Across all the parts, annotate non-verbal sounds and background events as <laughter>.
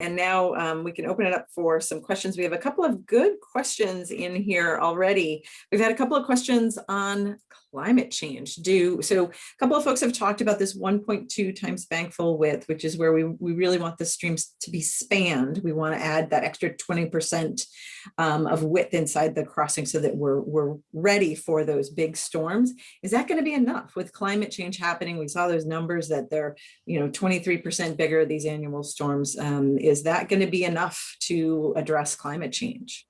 And now um, we can open it up for some questions. We have a couple of good questions in here already. We've had a couple of questions on climate change. Do so a couple of folks have talked about this 1.2 times bankfull width, which is where we, we really want the streams to be spanned. We want to add that extra 20% um, of width inside the crossing so that we're, we're ready for those big storms. Is that going to be enough with climate change happening? We saw those numbers that they're, you know, 23% bigger, these annual storms. Um, is that going to be enough to address climate change?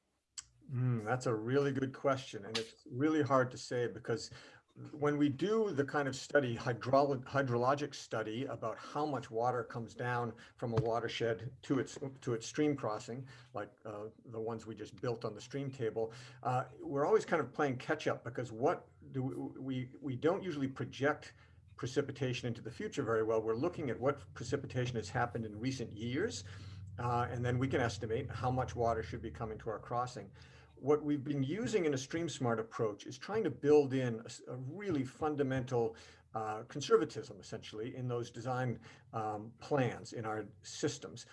Mm, that's a really good question. And it's really hard to say because when we do the kind of study, hydrolo hydrologic study about how much water comes down from a watershed to its to its stream crossing, like uh, the ones we just built on the stream table, uh, we're always kind of playing catch up because what do we, we, we don't usually project precipitation into the future very well. We're looking at what precipitation has happened in recent years uh, and then we can estimate how much water should be coming to our crossing. What we've been using in a stream smart approach is trying to build in a, a really fundamental uh, conservatism, essentially, in those design um, plans in our systems.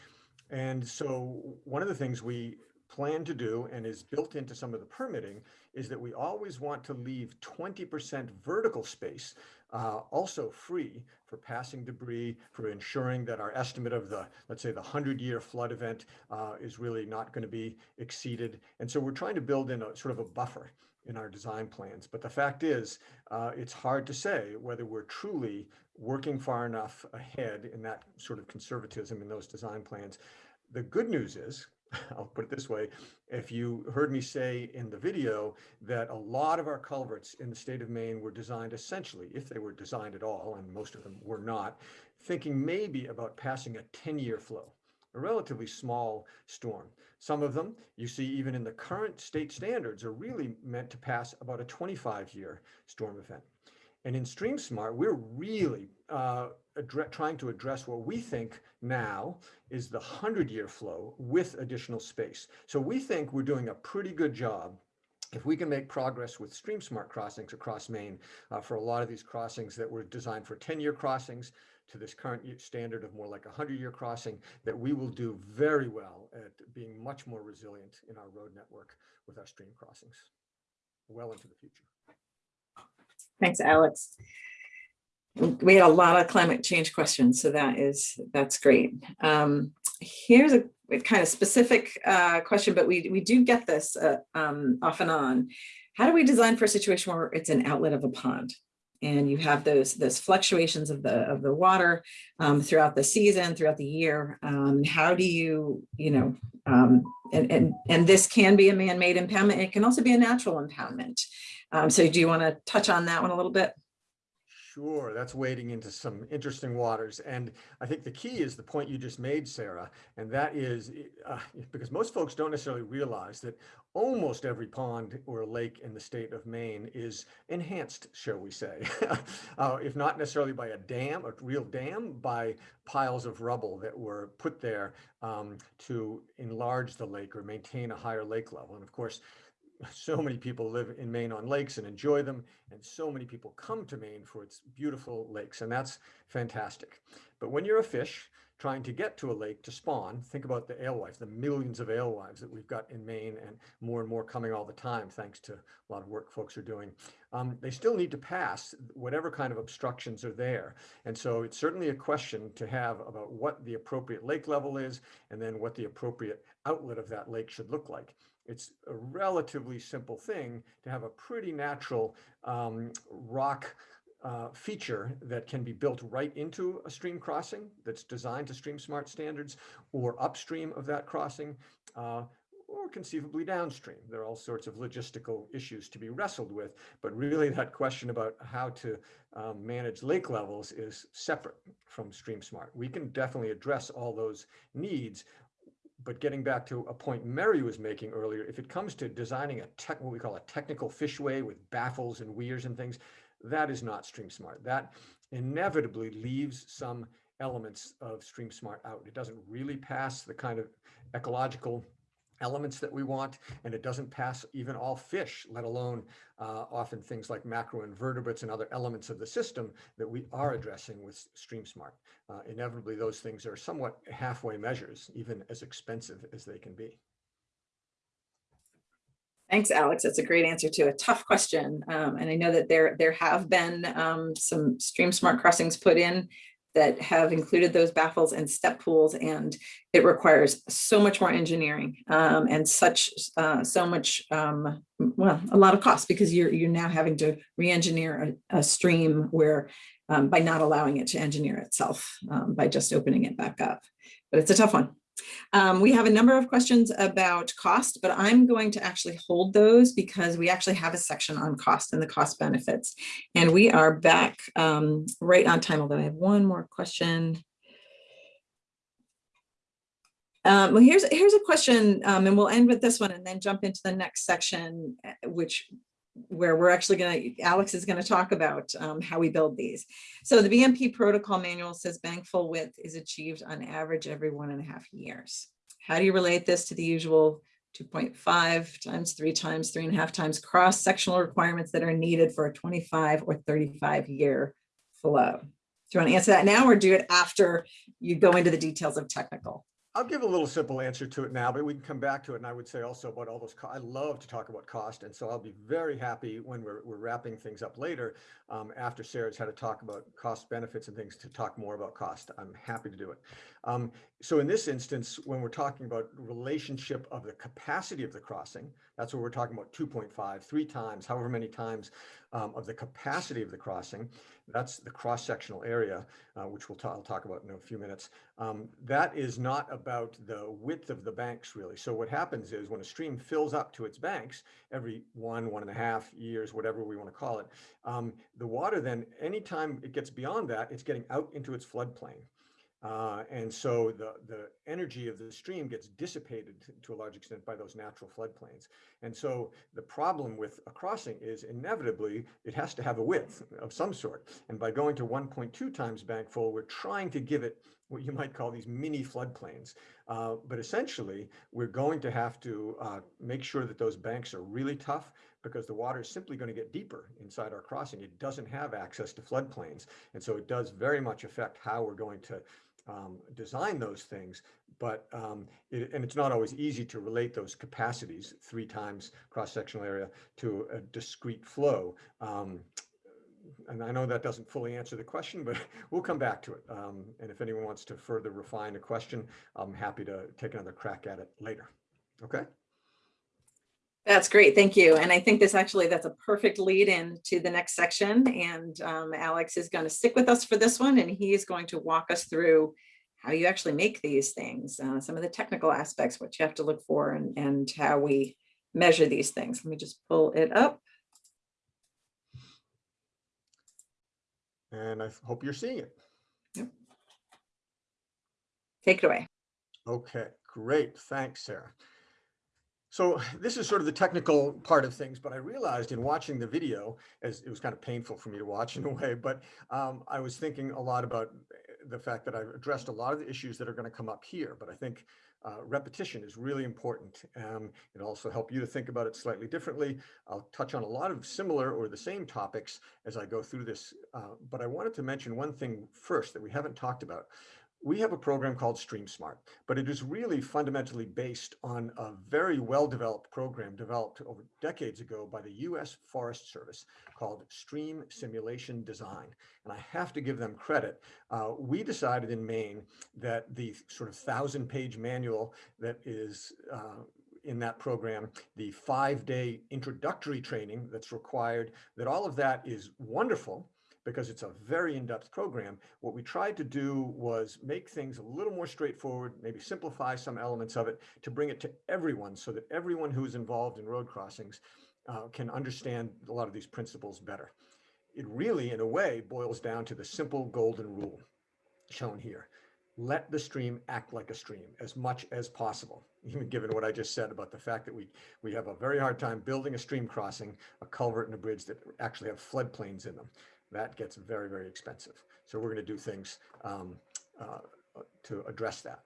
And so one of the things we plan to do and is built into some of the permitting is that we always want to leave 20% vertical space uh, also free for passing debris, for ensuring that our estimate of the, let's say the 100 year flood event uh, is really not going to be exceeded. And so we're trying to build in a sort of a buffer in our design plans. But the fact is, uh, it's hard to say whether we're truly working far enough ahead in that sort of conservatism in those design plans. The good news is, <laughs> I'll put it this way, if you heard me say in the video that a lot of our culverts in the state of Maine were designed essentially, if they were designed at all, and most of them were not, thinking maybe about passing a 10-year flow, a relatively small storm. Some of them, you see even in the current state standards, are really meant to pass about a 25-year storm event. And in StreamSmart, we're really uh, trying to address what we think now is the 100-year flow with additional space. So we think we're doing a pretty good job if we can make progress with stream smart crossings across Maine uh, for a lot of these crossings that were designed for 10-year crossings to this current standard of more like a 100-year crossing, that we will do very well at being much more resilient in our road network with our stream crossings well into the future. Thanks, Alex. We had a lot of climate change questions, so that is, that's great. Um, here's a kind of specific uh, question, but we, we do get this uh, um, off and on. How do we design for a situation where it's an outlet of a pond? and you have those those fluctuations of the of the water um, throughout the season, throughout the year. Um, how do you, you know, um, and, and, and this can be a man-made impoundment. It can also be a natural impoundment. Um, so do you want to touch on that one a little bit? Sure, that's wading into some interesting waters. And I think the key is the point you just made, Sarah, and that is uh, because most folks don't necessarily realize that almost every pond or lake in the state of Maine is enhanced, shall we say, <laughs> uh, if not necessarily by a dam, a real dam, by piles of rubble that were put there um, to enlarge the lake or maintain a higher lake level. And of course, so many people live in Maine on lakes and enjoy them, and so many people come to Maine for its beautiful lakes, and that's fantastic. But when you're a fish trying to get to a lake to spawn, think about the alewives, the millions of alewives that we've got in Maine, and more and more coming all the time, thanks to a lot of work folks are doing. Um, they still need to pass whatever kind of obstructions are there. And so it's certainly a question to have about what the appropriate lake level is, and then what the appropriate outlet of that lake should look like it's a relatively simple thing to have a pretty natural um, rock uh, feature that can be built right into a stream crossing that's designed to stream smart standards or upstream of that crossing uh, or conceivably downstream. There are all sorts of logistical issues to be wrestled with, but really that question about how to um, manage lake levels is separate from stream smart. We can definitely address all those needs but getting back to a point Mary was making earlier, if it comes to designing a tech, what we call a technical fishway with baffles and weirs and things, that is not Stream Smart. That inevitably leaves some elements of Stream Smart out. It doesn't really pass the kind of ecological elements that we want, and it doesn't pass even all fish, let alone uh, often things like macroinvertebrates and other elements of the system that we are addressing with StreamSmart. Uh, inevitably, those things are somewhat halfway measures, even as expensive as they can be. Thanks, Alex. That's a great answer to a tough question. Um, and I know that there, there have been um, some stream smart crossings put in that have included those baffles and step pools, and it requires so much more engineering um, and such uh, so much, um, well, a lot of cost because you're you're now having to re-engineer a, a stream where um, by not allowing it to engineer itself um, by just opening it back up. But it's a tough one. Um, we have a number of questions about cost, but I'm going to actually hold those because we actually have a section on cost and the cost benefits. And we are back um, right on time, although I have one more question. Um, well, here's here's a question, um, and we'll end with this one and then jump into the next section, eh, which where we're actually going to, Alex is going to talk about um, how we build these. So the BMP protocol manual says bank full width is achieved on average every one and a half years. How do you relate this to the usual 2.5 times three times three and a half times cross sectional requirements that are needed for a 25 or 35 year flow? Do you want to answer that now or do it after you go into the details of technical? I'll give a little simple answer to it now, but we can come back to it. And I would say also about all those, I love to talk about cost. And so I'll be very happy when we're, we're wrapping things up later um, after Sarah's had to talk about cost benefits and things to talk more about cost. I'm happy to do it. Um, so in this instance, when we're talking about relationship of the capacity of the crossing, that's what we're talking about 2.5, three times, however many times um, of the capacity of the crossing. That's the cross-sectional area, uh, which we'll I'll talk about in a few minutes. Um, that is not about the width of the banks, really. So what happens is when a stream fills up to its banks every one, one and a half years, whatever we want to call it, um, the water then, anytime it gets beyond that, it's getting out into its floodplain. Uh, and so the, the energy of the stream gets dissipated to a large extent by those natural floodplains. And so the problem with a crossing is inevitably it has to have a width of some sort. And by going to 1.2 times bank full, we're trying to give it what you might call these mini floodplains. Uh, but essentially, we're going to have to uh, make sure that those banks are really tough because the water is simply going to get deeper inside our crossing. It doesn't have access to floodplains. And so it does very much affect how we're going to um, design those things, but um, it, and it's not always easy to relate those capacities three times cross-sectional area to a discrete flow. Um, and I know that doesn't fully answer the question, but <laughs> we'll come back to it. Um, and if anyone wants to further refine a question, I'm happy to take another crack at it later. Okay. That's great. Thank you. And I think this actually, that's a perfect lead in to the next section. And um, Alex is going to stick with us for this one, and he is going to walk us through how you actually make these things, uh, some of the technical aspects, what you have to look for, and, and how we measure these things. Let me just pull it up. And I hope you're seeing it. Yep. Take it away. Okay, great. Thanks, Sarah. So this is sort of the technical part of things, but I realized in watching the video, as it was kind of painful for me to watch <laughs> in a way, but um, I was thinking a lot about the fact that I've addressed a lot of the issues that are going to come up here, but I think uh, repetition is really important. Um, it'll also help you to think about it slightly differently. I'll touch on a lot of similar or the same topics as I go through this, uh, but I wanted to mention one thing first that we haven't talked about, we have a program called StreamSmart, but it is really fundamentally based on a very well-developed program developed over decades ago by the U.S. Forest Service called Stream Simulation Design. And I have to give them credit. Uh, we decided in Maine that the sort of thousand-page manual that is uh, in that program, the five-day introductory training that's required, that all of that is wonderful, because it's a very in-depth program. What we tried to do was make things a little more straightforward, maybe simplify some elements of it to bring it to everyone so that everyone who is involved in road crossings uh, can understand a lot of these principles better. It really, in a way, boils down to the simple golden rule shown here. Let the stream act like a stream as much as possible, <laughs> even given what I just said about the fact that we, we have a very hard time building a stream crossing, a culvert and a bridge that actually have floodplains in them that gets very, very expensive. So we're going to do things um, uh, to address that.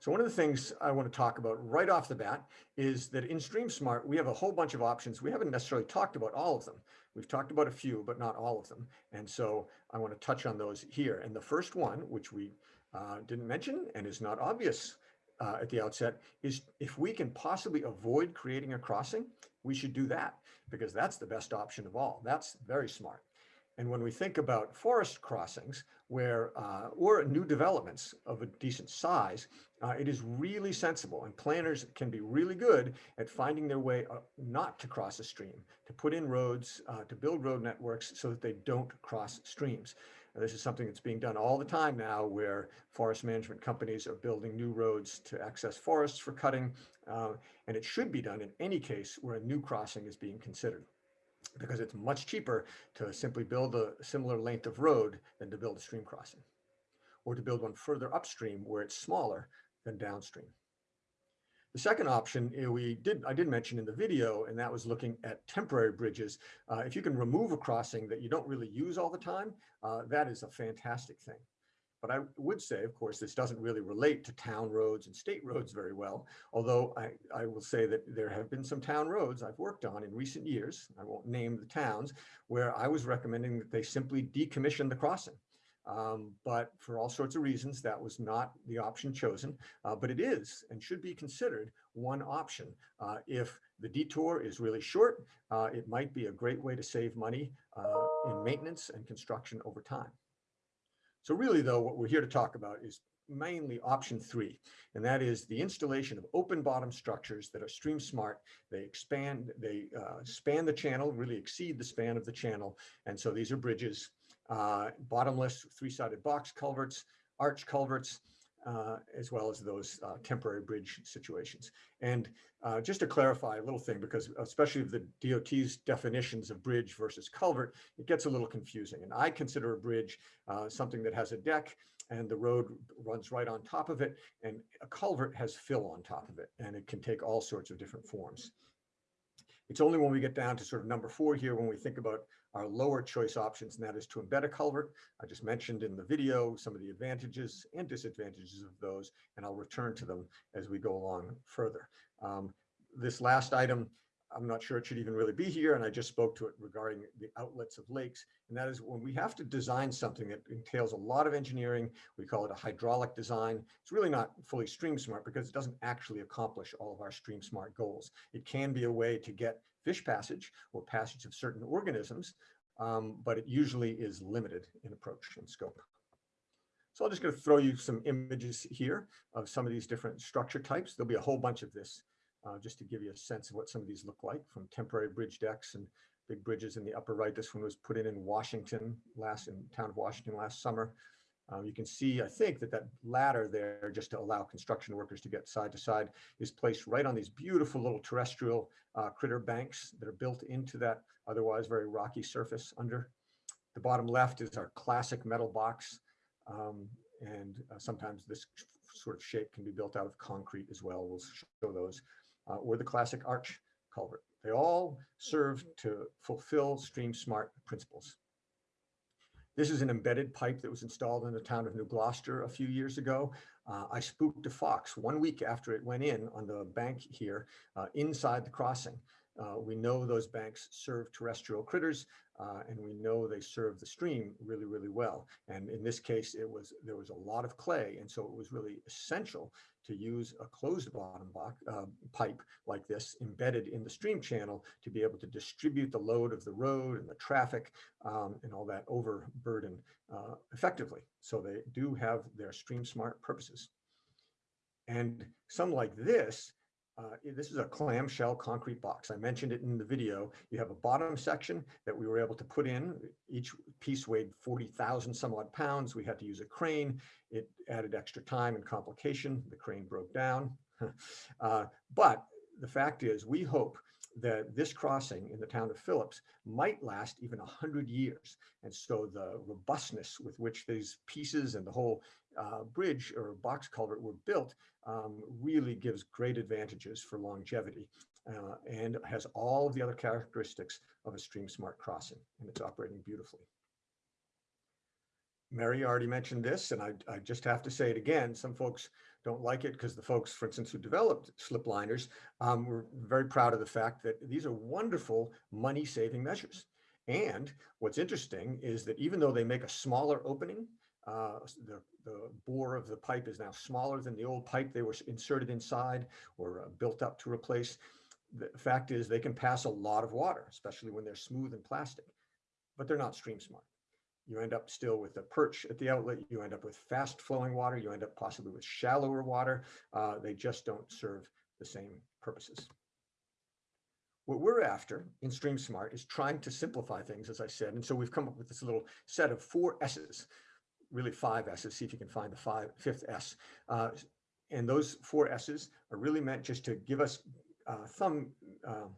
So one of the things I want to talk about right off the bat is that in StreamSmart, we have a whole bunch of options. We haven't necessarily talked about all of them. We've talked about a few, but not all of them. And so I want to touch on those here. And the first one, which we uh, didn't mention and is not obvious uh, at the outset, is if we can possibly avoid creating a crossing, we should do that because that's the best option of all. That's very smart. And when we think about forest crossings where, uh, or new developments of a decent size, uh, it is really sensible and planners can be really good at finding their way uh, not to cross a stream, to put in roads, uh, to build road networks so that they don't cross streams. This is something that's being done all the time now where forest management companies are building new roads to access forests for cutting. Uh, and it should be done in any case where a new crossing is being considered because it's much cheaper to simply build a similar length of road than to build a stream crossing or to build one further upstream where it's smaller than downstream. The second option eh, we did, I did mention in the video, and that was looking at temporary bridges. Uh, if you can remove a crossing that you don't really use all the time, uh, that is a fantastic thing. But I would say, of course, this doesn't really relate to town roads and state roads very well. Although I, I will say that there have been some town roads I've worked on in recent years, I won't name the towns, where I was recommending that they simply decommission the crossing. Um, but for all sorts of reasons, that was not the option chosen. Uh, but it is and should be considered one option. Uh, if the detour is really short, uh, it might be a great way to save money uh, in maintenance and construction over time. So really, though, what we're here to talk about is mainly option three, and that is the installation of open bottom structures that are stream smart. They expand, they uh, span the channel, really exceed the span of the channel. And so these are bridges, uh, bottomless three-sided box culverts, arch culverts, uh, as well as those uh, temporary bridge situations. And uh, just to clarify a little thing, because especially the DOT's definitions of bridge versus culvert, it gets a little confusing. And I consider a bridge uh, something that has a deck and the road runs right on top of it. And a culvert has fill on top of it, and it can take all sorts of different forms. It's only when we get down to sort of number four here, when we think about our lower choice options, and that is to embed a culvert. I just mentioned in the video some of the advantages and disadvantages of those, and I'll return to them as we go along further. Um, this last item, I'm not sure it should even really be here, and I just spoke to it regarding the outlets of lakes, and that is when we have to design something that entails a lot of engineering, we call it a hydraulic design. It's really not fully stream smart because it doesn't actually accomplish all of our stream smart goals. It can be a way to get fish passage or passage of certain organisms, um, but it usually is limited in approach and scope. So I'm just going to throw you some images here of some of these different structure types. There'll be a whole bunch of this uh, just to give you a sense of what some of these look like from temporary bridge decks and big bridges in the upper right. This one was put in in Washington last in town of Washington last summer. Um, you can see, I think that that ladder there, just to allow construction workers to get side to side, is placed right on these beautiful little terrestrial uh, critter banks that are built into that otherwise very rocky surface under. The bottom left is our classic metal box. Um, and uh, sometimes this sort of shape can be built out of concrete as well. We'll show those uh, or the classic arch culvert. They all serve to fulfill Stream Smart principles. This is an embedded pipe that was installed in the town of New Gloucester a few years ago. Uh, I spooked a fox one week after it went in on the bank here uh, inside the crossing. Uh, we know those banks serve terrestrial critters uh, and we know they serve the stream really, really well. And in this case, it was there was a lot of clay. And so it was really essential to use a closed bottom uh, pipe like this embedded in the stream channel to be able to distribute the load of the road and the traffic um, and all that overburden uh, effectively. So they do have their stream smart purposes. And some like this uh, this is a clamshell concrete box. I mentioned it in the video. You have a bottom section that we were able to put in. Each piece weighed 40,000 some odd pounds. We had to use a crane. It added extra time and complication. The crane broke down. <laughs> uh, but the fact is, we hope that this crossing in the town of Phillips might last even 100 years. And so the robustness with which these pieces and the whole uh, bridge or box culvert were built um, really gives great advantages for longevity uh, and has all the other characteristics of a stream smart crossing and it's operating beautifully. Mary already mentioned this, and I, I just have to say it again. Some folks don't like it because the folks, for instance, who developed slip liners, um, were very proud of the fact that these are wonderful money-saving measures. And what's interesting is that even though they make a smaller opening, uh, the, the bore of the pipe is now smaller than the old pipe they were inserted inside or uh, built up to replace. The fact is they can pass a lot of water, especially when they're smooth and plastic, but they're not stream smart. You end up still with a perch at the outlet. You end up with fast flowing water. You end up possibly with shallower water. Uh, they just don't serve the same purposes. What we're after in Stream Smart is trying to simplify things, as I said. And so we've come up with this little set of four S's, really five S's, see if you can find the five, fifth S. Uh, and those four S's are really meant just to give us uh, thumb uh,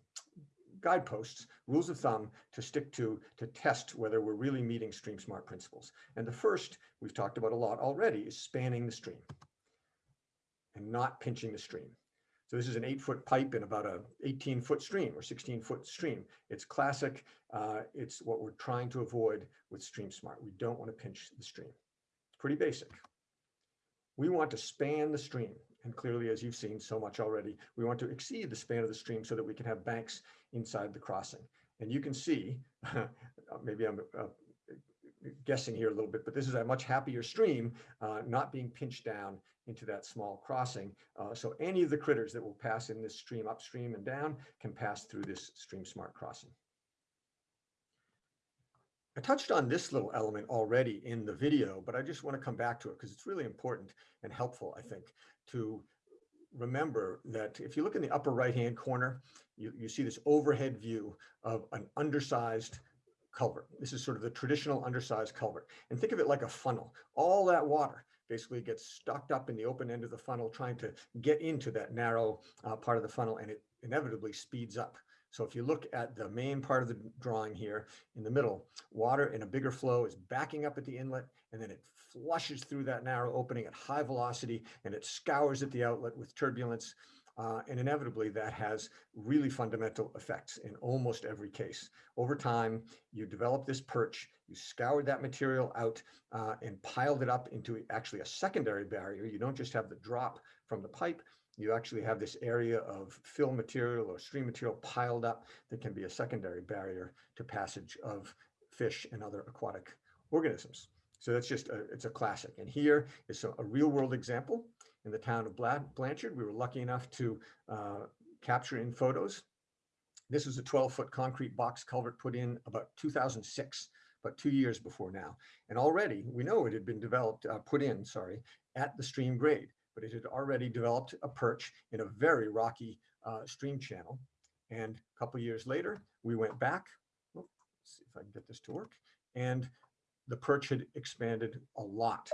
guideposts, rules of thumb to stick to, to test whether we're really meeting Stream Smart principles. And the first we've talked about a lot already is spanning the stream and not pinching the stream. So this is an eight foot pipe in about a 18 foot stream or 16 foot stream. It's classic. Uh, it's what we're trying to avoid with Stream Smart. We don't want to pinch the stream. It's pretty basic. We want to span the stream. And clearly, as you've seen so much already, we want to exceed the span of the stream so that we can have banks inside the crossing. And you can see, <laughs> maybe I'm uh, guessing here a little bit, but this is a much happier stream, uh, not being pinched down into that small crossing. Uh, so any of the critters that will pass in this stream upstream and down can pass through this stream smart crossing. I touched on this little element already in the video, but I just want to come back to it because it's really important and helpful, I think, to remember that if you look in the upper right-hand corner, you, you see this overhead view of an undersized culvert. This is sort of the traditional undersized culvert. And think of it like a funnel. All that water basically gets stocked up in the open end of the funnel, trying to get into that narrow uh, part of the funnel, and it inevitably speeds up. So if you look at the main part of the drawing here in the middle, water in a bigger flow is backing up at the inlet and then it flushes through that narrow opening at high velocity and it scours at the outlet with turbulence. Uh, and inevitably that has really fundamental effects in almost every case. Over time, you develop this perch, you scoured that material out uh, and piled it up into actually a secondary barrier. You don't just have the drop from the pipe, you actually have this area of fill material or stream material piled up that can be a secondary barrier to passage of fish and other aquatic organisms. So that's just, a, it's a classic. And here is a, a real world example in the town of Blanchard. We were lucky enough to uh, capture in photos. This was a 12 foot concrete box culvert put in about 2006, about two years before now. And already we know it had been developed, uh, put in, sorry, at the stream grade but it had already developed a perch in a very rocky uh, stream channel. And a couple years later, we went back, oh, see if I can get this to work, and the perch had expanded a lot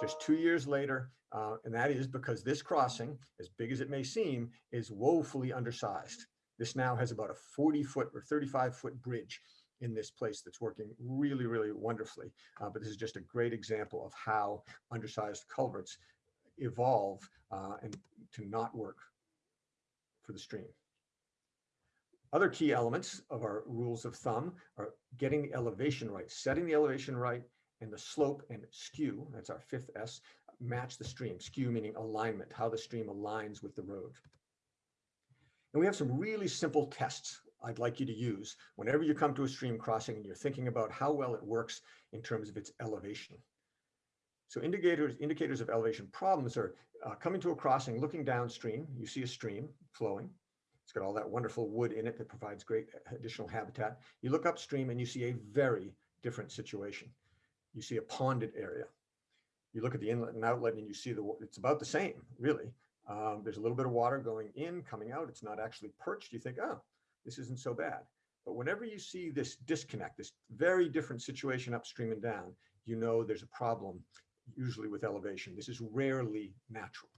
just two years later. Uh, and that is because this crossing, as big as it may seem, is woefully undersized. This now has about a 40 foot or 35 foot bridge in this place that's working really, really wonderfully. Uh, but this is just a great example of how undersized culverts evolve uh, and to not work for the stream. Other key elements of our rules of thumb are getting the elevation right, setting the elevation right, and the slope and skew, that's our fifth S, match the stream. Skew meaning alignment, how the stream aligns with the road. And we have some really simple tests I'd like you to use whenever you come to a stream crossing and you're thinking about how well it works in terms of its elevation. So indicators, indicators of elevation problems are uh, coming to a crossing, looking downstream, you see a stream flowing. It's got all that wonderful wood in it that provides great additional habitat. You look upstream and you see a very different situation. You see a ponded area. You look at the inlet and outlet and you see the, it's about the same, really. Um, there's a little bit of water going in, coming out. It's not actually perched. You think, oh, this isn't so bad. But whenever you see this disconnect, this very different situation upstream and down, you know there's a problem usually with elevation. This is rarely natural.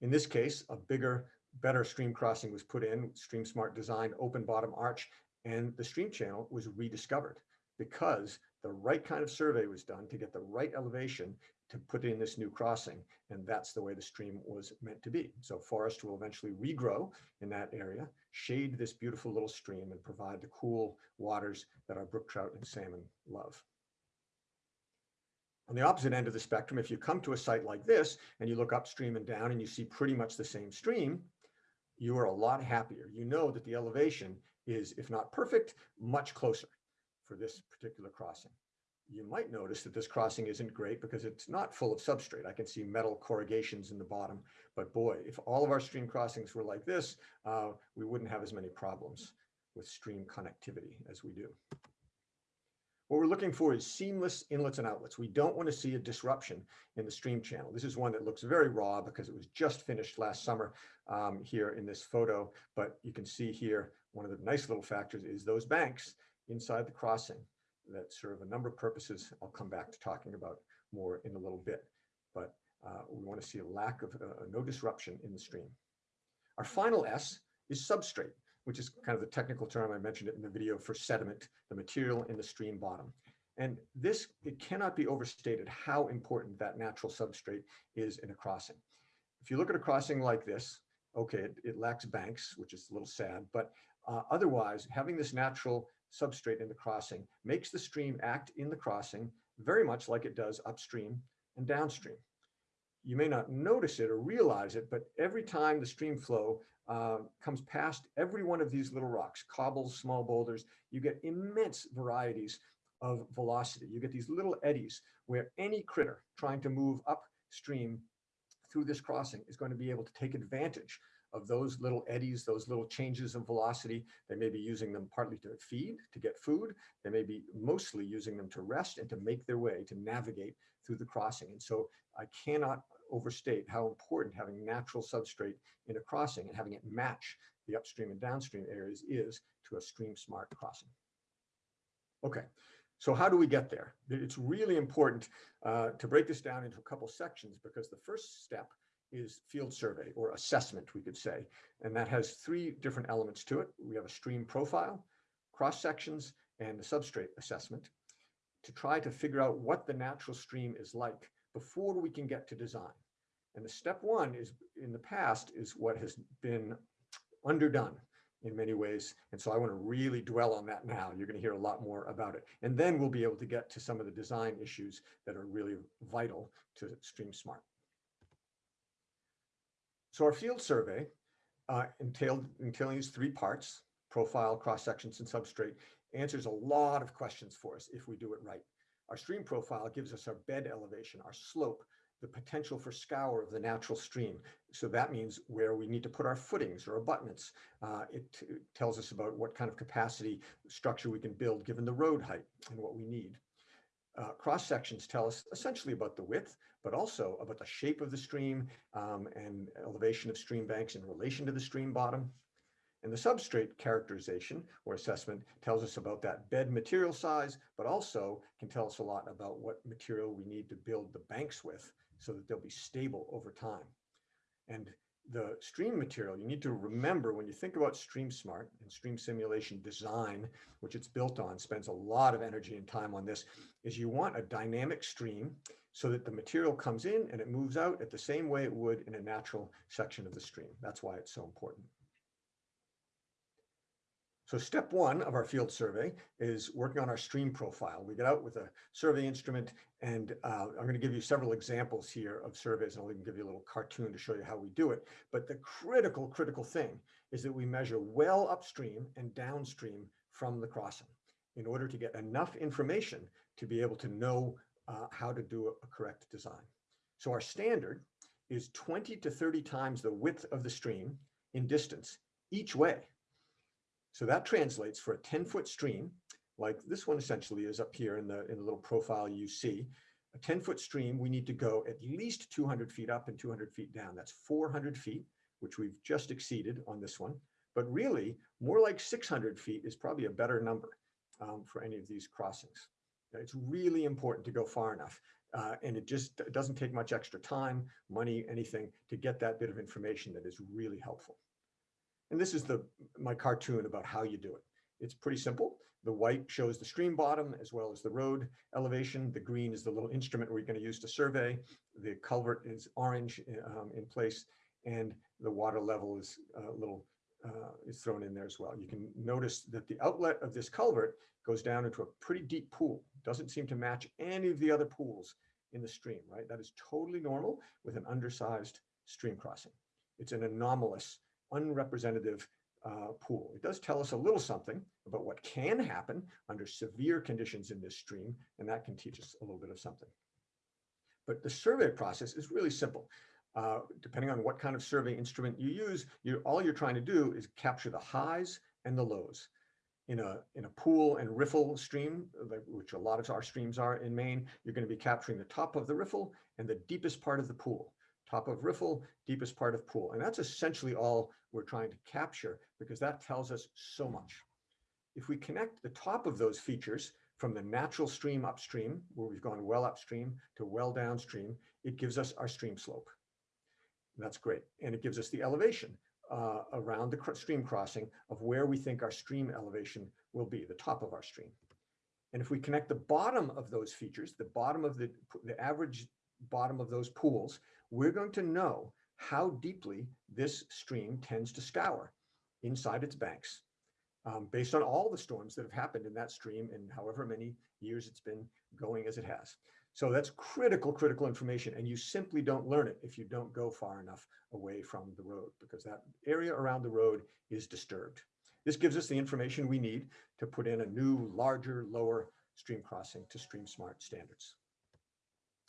In this case, a bigger, better stream crossing was put in, Stream Smart designed open bottom arch, and the stream channel was rediscovered because the right kind of survey was done to get the right elevation to put in this new crossing. And that's the way the stream was meant to be. So forest will eventually regrow in that area, shade this beautiful little stream and provide the cool waters that our brook trout and salmon love. On the opposite end of the spectrum, if you come to a site like this and you look upstream and down and you see pretty much the same stream, you are a lot happier. You know that the elevation is, if not perfect, much closer for this particular crossing. You might notice that this crossing isn't great because it's not full of substrate. I can see metal corrugations in the bottom, but boy, if all of our stream crossings were like this, uh, we wouldn't have as many problems with stream connectivity as we do. What we're looking for is seamless inlets and outlets. We don't want to see a disruption in the stream channel. This is one that looks very raw because it was just finished last summer um, here in this photo. But you can see here, one of the nice little factors is those banks inside the crossing that serve a number of purposes. I'll come back to talking about more in a little bit. But uh, we want to see a lack of uh, no disruption in the stream. Our final S is substrate which is kind of the technical term, I mentioned it in the video for sediment, the material in the stream bottom. And this, it cannot be overstated how important that natural substrate is in a crossing. If you look at a crossing like this, okay, it, it lacks banks, which is a little sad, but uh, otherwise having this natural substrate in the crossing makes the stream act in the crossing very much like it does upstream and downstream. You may not notice it or realize it, but every time the stream flow uh, comes past every one of these little rocks, cobbles, small boulders, you get immense varieties of velocity. You get these little eddies where any critter trying to move upstream through this crossing is going to be able to take advantage of those little eddies, those little changes in velocity. They may be using them partly to feed, to get food. They may be mostly using them to rest and to make their way, to navigate through the crossing. And so I cannot overstate how important having natural substrate in a crossing and having it match the upstream and downstream areas is to a stream smart crossing. Okay, so how do we get there? It's really important uh, to break this down into a couple sections because the first step is field survey or assessment, we could say. And that has three different elements to it. We have a stream profile, cross sections, and the substrate assessment to try to figure out what the natural stream is like before we can get to design. And the step one is in the past is what has been underdone in many ways. And so I want to really dwell on that now. You're going to hear a lot more about it. And then we'll be able to get to some of the design issues that are really vital to Stream Smart. So our field survey uh, entailed, entailing these three parts, profile, cross sections, and substrate, answers a lot of questions for us if we do it right. Our stream profile gives us our bed elevation, our slope, the potential for scour of the natural stream. So that means where we need to put our footings or abutments. Uh, it, it tells us about what kind of capacity structure we can build given the road height and what we need. Uh, cross sections tell us essentially about the width, but also about the shape of the stream um, and elevation of stream banks in relation to the stream bottom. And the substrate characterization or assessment tells us about that bed material size, but also can tell us a lot about what material we need to build the banks with so that they'll be stable over time. And the stream material, you need to remember when you think about Stream Smart and stream simulation design, which it's built on, spends a lot of energy and time on this, is you want a dynamic stream so that the material comes in and it moves out at the same way it would in a natural section of the stream. That's why it's so important. So step one of our field survey is working on our stream profile. We get out with a survey instrument and uh, I'm going to give you several examples here of surveys and I'll even give you a little cartoon to show you how we do it. But the critical, critical thing is that we measure well upstream and downstream from the crossing in order to get enough information to be able to know uh, how to do a correct design. So our standard is 20 to 30 times the width of the stream in distance each way. So that translates for a 10 foot stream, like this one essentially is up here in the, in the little profile you see, a 10 foot stream, we need to go at least 200 feet up and 200 feet down. That's 400 feet, which we've just exceeded on this one. But really, more like 600 feet is probably a better number um, for any of these crossings. It's really important to go far enough. Uh, and it just it doesn't take much extra time, money, anything to get that bit of information that is really helpful. And this is the my cartoon about how you do it. It's pretty simple. The white shows the stream bottom as well as the road elevation. The green is the little instrument we're going to use to survey. The culvert is orange um, in place and the water level is a little uh, is thrown in there as well. You can notice that the outlet of this culvert goes down into a pretty deep pool. Doesn't seem to match any of the other pools in the stream, right? That is totally normal with an undersized stream crossing. It's an anomalous, unrepresentative uh, pool. It does tell us a little something about what can happen under severe conditions in this stream, and that can teach us a little bit of something. But the survey process is really simple. Uh, depending on what kind of survey instrument you use, you all you're trying to do is capture the highs and the lows. In a, in a pool and riffle stream, which a lot of our streams are in Maine, you're going to be capturing the top of the riffle and the deepest part of the pool. Top of riffle, deepest part of pool. And that's essentially all we're trying to capture because that tells us so much. If we connect the top of those features from the natural stream upstream, where we've gone well upstream to well downstream, it gives us our stream slope. That's great. And it gives us the elevation uh, around the stream crossing of where we think our stream elevation will be, the top of our stream. And if we connect the bottom of those features, the bottom of the, the average bottom of those pools, we're going to know how deeply this stream tends to scour inside its banks um, based on all the storms that have happened in that stream and however many years it's been going as it has. So that's critical, critical information. And you simply don't learn it if you don't go far enough away from the road because that area around the road is disturbed. This gives us the information we need to put in a new, larger, lower stream crossing to Stream Smart standards.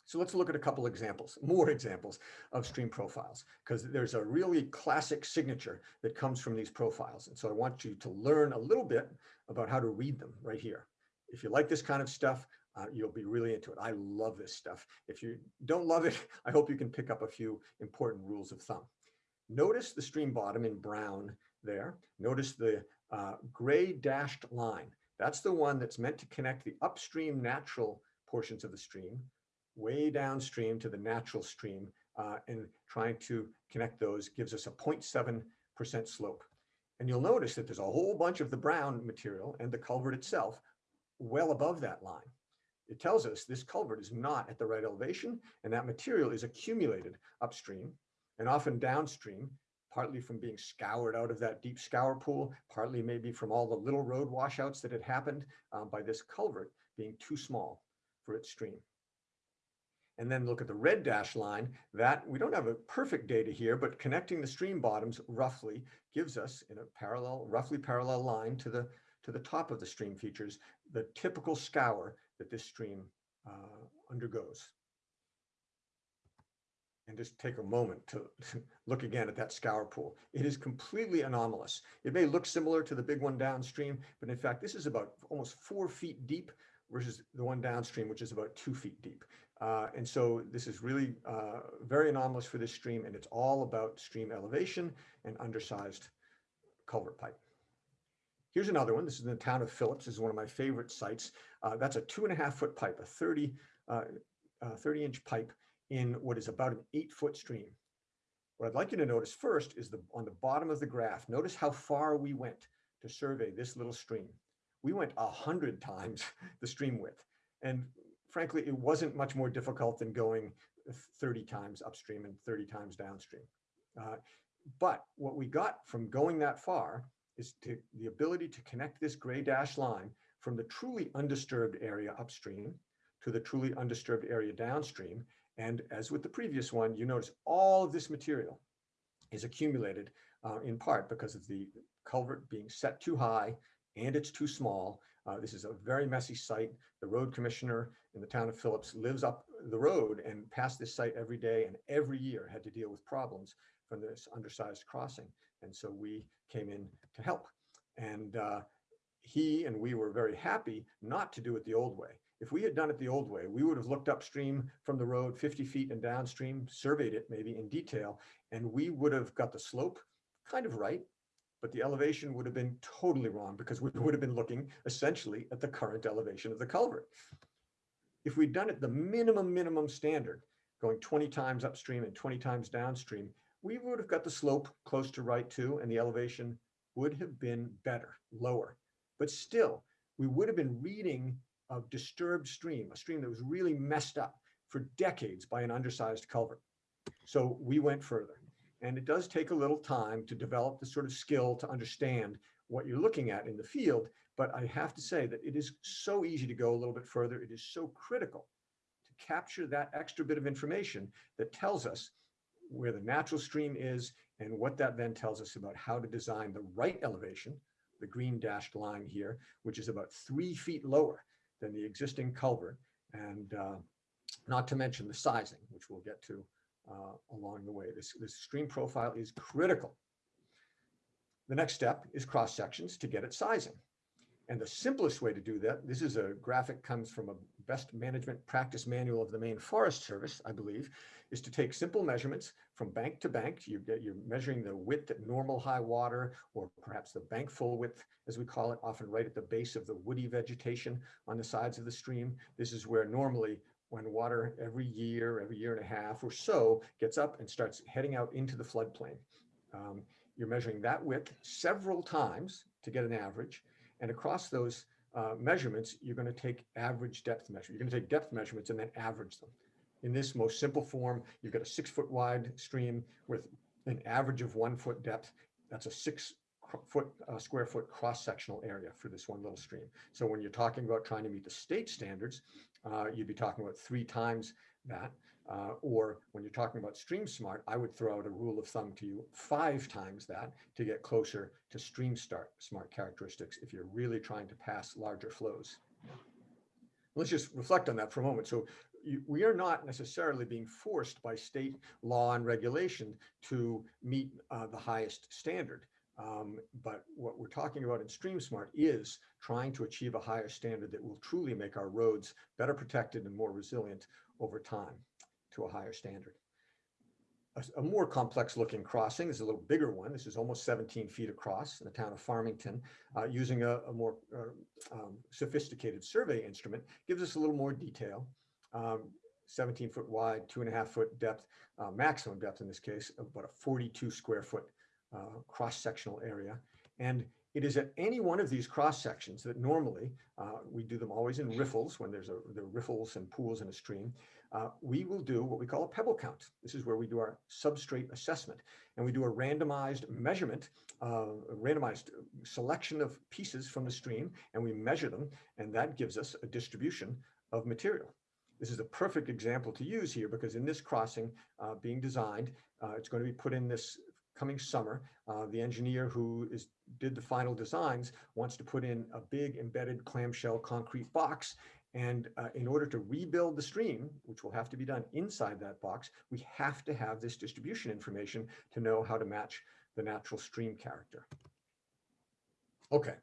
So let's look at a couple examples, more examples of stream profiles, because there's a really classic signature that comes from these profiles. And so I want you to learn a little bit about how to read them right here. If you like this kind of stuff, uh, you'll be really into it. I love this stuff. If you don't love it, <laughs> I hope you can pick up a few important rules of thumb. Notice the stream bottom in brown there. Notice the uh, gray dashed line. That's the one that's meant to connect the upstream natural portions of the stream way downstream to the natural stream uh, and trying to connect those gives us a 0.7% slope. And you'll notice that there's a whole bunch of the brown material and the culvert itself well above that line it tells us this culvert is not at the right elevation and that material is accumulated upstream and often downstream, partly from being scoured out of that deep scour pool, partly maybe from all the little road washouts that had happened um, by this culvert being too small for its stream. And then look at the red dash line that we don't have a perfect data here, but connecting the stream bottoms roughly gives us in a parallel, roughly parallel line to the, to the top of the stream features, the typical scour that this stream uh, undergoes. And just take a moment to <laughs> look again at that scour pool. It is completely anomalous. It may look similar to the big one downstream, but in fact, this is about almost four feet deep versus the one downstream, which is about two feet deep. Uh, and so this is really uh, very anomalous for this stream, and it's all about stream elevation and undersized culvert pipe. Here's another one. This is in the town of Phillips. This is one of my favorite sites. Uh, that's a two and a half foot pipe, a 30, uh, uh, 30 inch pipe in what is about an eight foot stream. What I'd like you to notice first is the on the bottom of the graph, notice how far we went to survey this little stream. We went a hundred <laughs> times the stream width. And frankly, it wasn't much more difficult than going 30 times upstream and 30 times downstream. Uh, but what we got from going that far is to the ability to connect this gray dash line from the truly undisturbed area upstream to the truly undisturbed area downstream. And as with the previous one, you notice all of this material is accumulated uh, in part because of the culvert being set too high and it's too small. Uh, this is a very messy site. The road commissioner in the town of Phillips lives up the road and past this site every day and every year had to deal with problems from this undersized crossing. And so we came in to help. And uh, he and we were very happy not to do it the old way. If we had done it the old way, we would have looked upstream from the road 50 feet and downstream, surveyed it maybe in detail, and we would have got the slope kind of right, but the elevation would have been totally wrong because we would have been looking essentially at the current elevation of the culvert. If we'd done it the minimum, minimum standard, going 20 times upstream and 20 times downstream, we would have got the slope close to right too, and the elevation would have been better, lower. But still, we would have been reading a disturbed stream, a stream that was really messed up for decades by an undersized culvert. So we went further. And it does take a little time to develop the sort of skill to understand what you're looking at in the field. But I have to say that it is so easy to go a little bit further. It is so critical to capture that extra bit of information that tells us where the natural stream is and what that then tells us about how to design the right elevation, the green dashed line here, which is about three feet lower than the existing culvert. And uh, not to mention the sizing, which we'll get to uh, along the way. This, this stream profile is critical. The next step is cross sections to get it sizing. And the simplest way to do that, this is a graphic comes from a best management practice manual of the Maine Forest Service, I believe, is to take simple measurements from bank to bank. You get, you're measuring the width at normal high water, or perhaps the bank full width, as we call it, often right at the base of the woody vegetation on the sides of the stream. This is where normally when water every year, every year and a half or so gets up and starts heading out into the floodplain. Um, you're measuring that width several times to get an average. And across those uh, measurements, you're going to take average depth measure. You're going to take depth measurements and then average them. In this most simple form, you've got a six foot wide stream with an average of one foot depth. That's a six foot uh, square foot cross sectional area for this one little stream. So when you're talking about trying to meet the state standards, uh, you'd be talking about three times that. Uh, or when you're talking about stream smart, I would throw out a rule of thumb to you five times that to get closer to stream start smart characteristics if you're really trying to pass larger flows. Let's just reflect on that for a moment. So you, we are not necessarily being forced by state law and regulation to meet uh, the highest standard. Um, but what we're talking about in StreamSmart is trying to achieve a higher standard that will truly make our roads better protected and more resilient over time to a higher standard. A, a more complex looking crossing this is a little bigger one. This is almost 17 feet across in the town of Farmington, uh, using a, a more uh, um, sophisticated survey instrument, gives us a little more detail. Um, 17 foot wide, two and a half foot depth, uh, maximum depth in this case, about a 42 square foot uh, cross-sectional area. And it is at any one of these cross sections that normally, uh, we do them always in riffles when there's a, the riffles and pools in a stream. Uh, we will do what we call a pebble count. This is where we do our substrate assessment and we do a randomized measurement, uh, a randomized selection of pieces from the stream and we measure them and that gives us a distribution of material. This is a perfect example to use here because in this crossing uh, being designed, uh, it's going to be put in this coming summer. Uh, the engineer who is did the final designs wants to put in a big embedded clamshell concrete box. And uh, in order to rebuild the stream, which will have to be done inside that box, we have to have this distribution information to know how to match the natural stream character. Okay,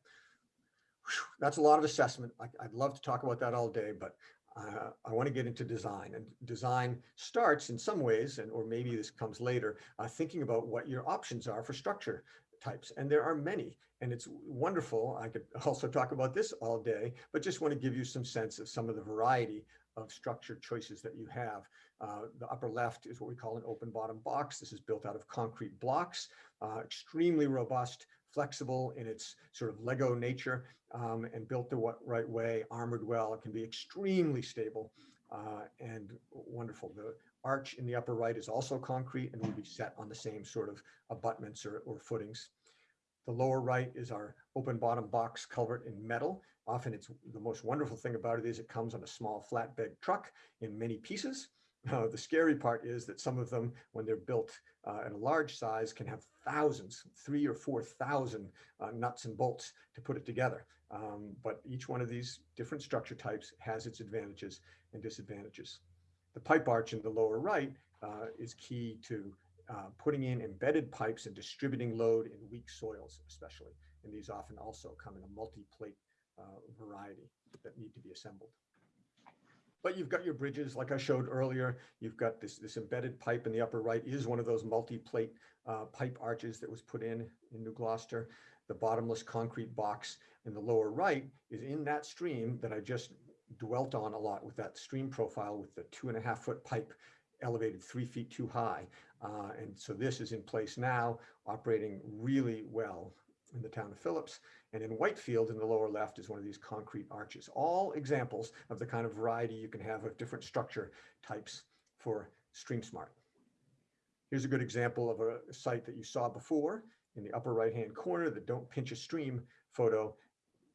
Whew, that's a lot of assessment. I, would love to talk about that all day, but uh, I want to get into design and design starts in some ways, and or maybe this comes later, uh, thinking about what your options are for structure types. And there are many, and it's wonderful. I could <laughs> also talk about this all day, but just want to give you some sense of some of the variety of structure choices that you have. Uh, the upper left is what we call an open bottom box. This is built out of concrete blocks, uh, extremely robust, flexible in its sort of Lego nature um, and built the right way, armored well. It can be extremely stable uh, and wonderful. The arch in the upper right is also concrete and will be set on the same sort of abutments or, or footings. The lower right is our open bottom box culvert in metal. Often it's the most wonderful thing about it is it comes on a small flatbed truck in many pieces. Uh, the scary part is that some of them, when they're built uh, at a large size, can have thousands, three or 4,000 uh, nuts and bolts to put it together. Um, but each one of these different structure types has its advantages and disadvantages. The pipe arch in the lower right uh, is key to uh, putting in embedded pipes and distributing load in weak soils, especially. And these often also come in a multi-plate uh, variety that need to be assembled. But you've got your bridges, like I showed earlier, you've got this, this embedded pipe in the upper right is one of those multi-plate uh, pipe arches that was put in in New Gloucester. The bottomless concrete box in the lower right is in that stream that I just dwelt on a lot with that stream profile with the two and a half foot pipe elevated three feet too high. Uh, and so this is in place now, operating really well in the town of Phillips. And in Whitefield in the lower left is one of these concrete arches. All examples of the kind of variety you can have of different structure types for StreamSmart. Here's a good example of a site that you saw before in the upper right-hand corner, the don't pinch a stream photo.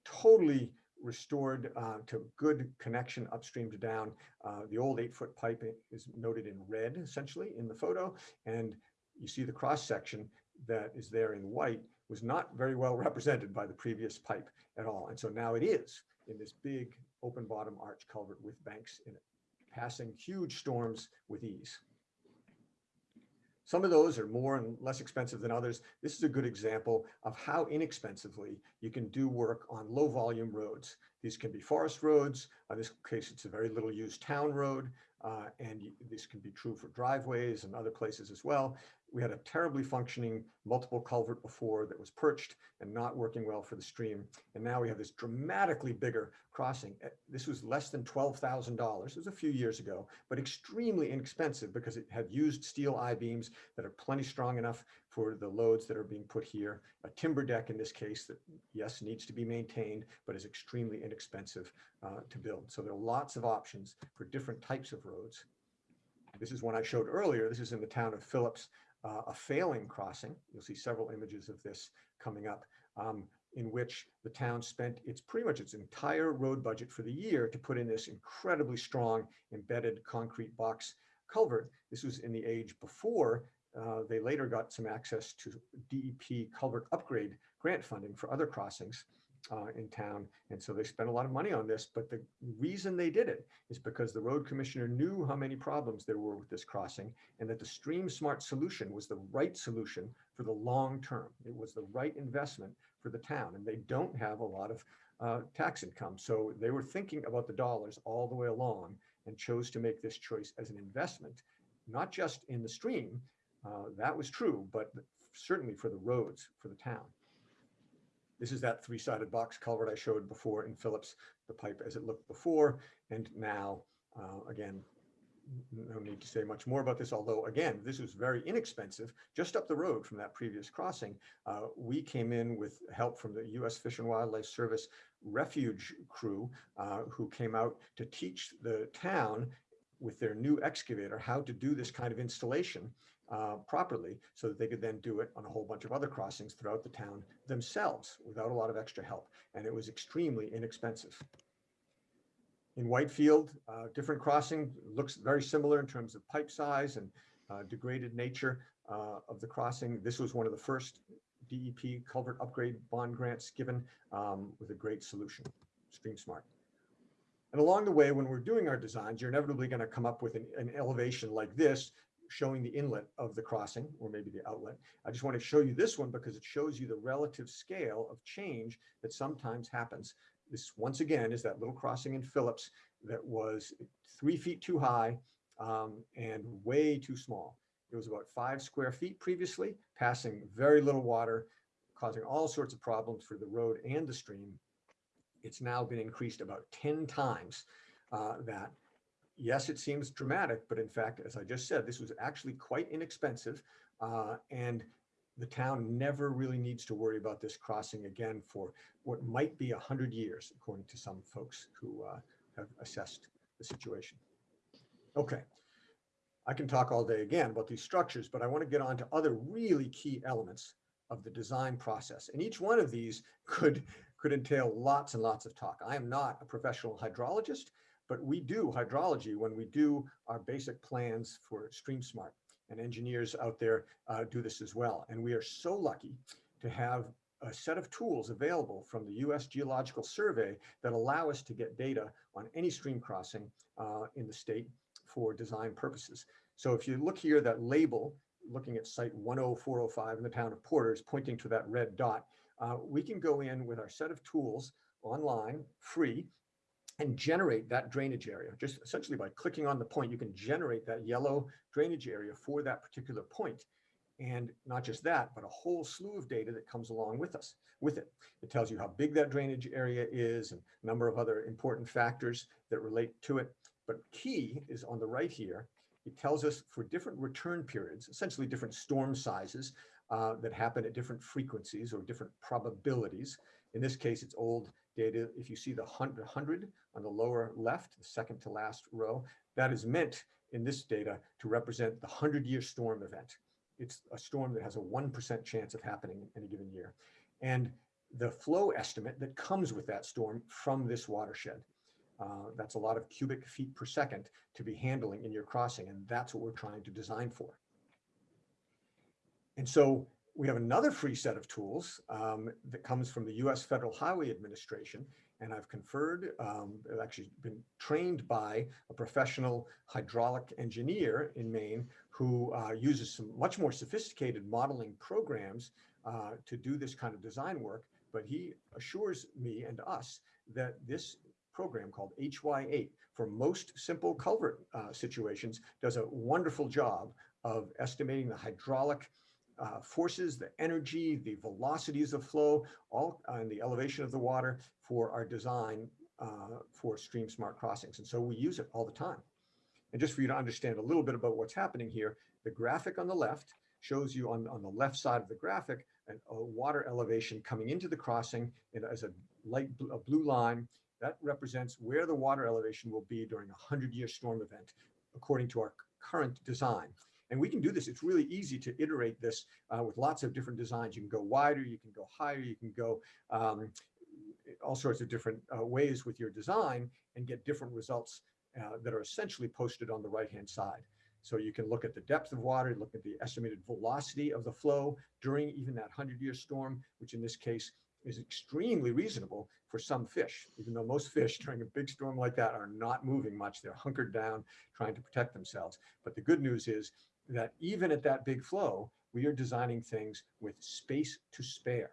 Totally restored uh, to good connection upstream to down. Uh, The old eight-foot pipe is noted in red essentially in the photo. And you see the cross-section that is there in white was not very well represented by the previous pipe at all. And so now it is in this big open bottom arch culvert with banks in it, passing huge storms with ease. Some of those are more and less expensive than others. This is a good example of how inexpensively you can do work on low volume roads. These can be forest roads. In this case, it's a very little used town road. Uh, and this can be true for driveways and other places as well. We had a terribly functioning multiple culvert before that was perched and not working well for the stream. And now we have this dramatically bigger crossing. Eh, This was less than $12,000. It was a few years ago, but extremely inexpensive because it had used steel I-beams that are plenty strong enough for the loads that are being put here. A timber deck in this case that, yes, needs to be maintained, but is extremely inexpensive uh, to build. So there are lots of options for different types of roads. This is one I showed earlier. This is in the town of Phillips, uh, a failing crossing. You'll see several images of this coming up, um, in which the town spent its pretty much its entire road budget for the year to put in this incredibly strong embedded concrete box culvert. This was in the age before uh, they later got some access to DEP culvert upgrade grant funding for other crossings uh, in town. And so they spent a lot of money on this, but the reason they did it is because the road commissioner knew how many problems there were with this crossing and that the stream smart solution was the right solution for the long term. It was the right investment for the town and they don't have a lot of uh, tax income. So they were thinking about the dollars all the way along and chose to make this choice as an investment, not just in the stream, uh, that was true, but certainly for the roads for the town. This is that three-sided box culvert I showed before in Phillips, the pipe as it looked before and now, uh, again, no need to say much more about this, although again, this was very inexpensive. Just up the road from that previous crossing, uh, we came in with help from the U.S. Fish and Wildlife Service refuge crew uh, who came out to teach the town with their new excavator how to do this kind of installation uh, properly so that they could then do it on a whole bunch of other crossings throughout the town themselves without a lot of extra help. And it was extremely inexpensive. In Whitefield, uh, different crossing looks very similar in terms of pipe size and uh, degraded nature uh, of the crossing. This was one of the first DEP culvert upgrade bond grants given um, with a great solution, Stream Smart. And along the way, when we're doing our designs, you're inevitably going to come up with an, an elevation like this showing the inlet of the crossing or maybe the outlet. I just want to show you this one because it shows you the relative scale of change that sometimes happens. This once again is that little crossing in Phillips that was three feet too high um, and way too small. It was about five square feet previously, passing very little water, causing all sorts of problems for the road and the stream. It's now been increased about 10 times uh, that yes, it seems dramatic, but in fact, as I just said, this was actually quite inexpensive. Uh, and the town never really needs to worry about this crossing again for what might be a hundred years, according to some folks who uh, have assessed the situation. Okay, I can talk all day again about these structures, but I want to get on to other really key elements of the design process. And each one of these could, could entail lots and lots of talk. I am not a professional hydrologist, but we do hydrology when we do our basic plans for Stream Smart and engineers out there uh, do this as well. And we are so lucky to have a set of tools available from the US Geological Survey that allow us to get data on any stream crossing uh, in the state for design purposes. So if you look here, that label, looking at site 10405 in the town of Porters, pointing to that red dot, uh, we can go in with our set of tools online, free, and generate that drainage area. Just essentially by clicking on the point, you can generate that yellow drainage area for that particular point. And not just that, but a whole slew of data that comes along with us, with it. It tells you how big that drainage area is and a number of other important factors that relate to it. But key is on the right here. It tells us for different return periods, essentially different storm sizes uh, that happen at different frequencies or different probabilities. In this case, it's old data. If you see the 100 on the lower left, the second to last row, that is meant in this data to represent the 100-year storm event. It's a storm that has a 1% chance of happening in a given year. And the flow estimate that comes with that storm from this watershed. Uh, that's a lot of cubic feet per second to be handling in your crossing, and that's what we're trying to design for. And so we have another free set of tools um, that comes from the US Federal Highway Administration. And I've conferred, um, I've actually been trained by a professional hydraulic engineer in Maine who uh, uses some much more sophisticated modeling programs uh, to do this kind of design work. But he assures me and us that this program called HY8 for most simple culvert uh, situations does a wonderful job of estimating the hydraulic uh, forces, the energy, the velocities of flow, all uh, and the elevation of the water for our design uh, for stream smart crossings. And so we use it all the time. And just for you to understand a little bit about what's happening here, the graphic on the left shows you on, on the left side of the graphic an, a water elevation coming into the crossing in, as a light blue, a blue line. That represents where the water elevation will be during a 100-year storm event, according to our current design. And we can do this. It's really easy to iterate this uh, with lots of different designs. You can go wider, you can go higher, you can go um, all sorts of different uh, ways with your design and get different results uh, that are essentially posted on the right-hand side. So you can look at the depth of water, look at the estimated velocity of the flow during even that 100-year storm, which in this case is extremely reasonable for some fish, even though most fish <laughs> during a big storm like that are not moving much. They're hunkered down, trying to protect themselves. But the good news is that even at that big flow, we are designing things with space to spare.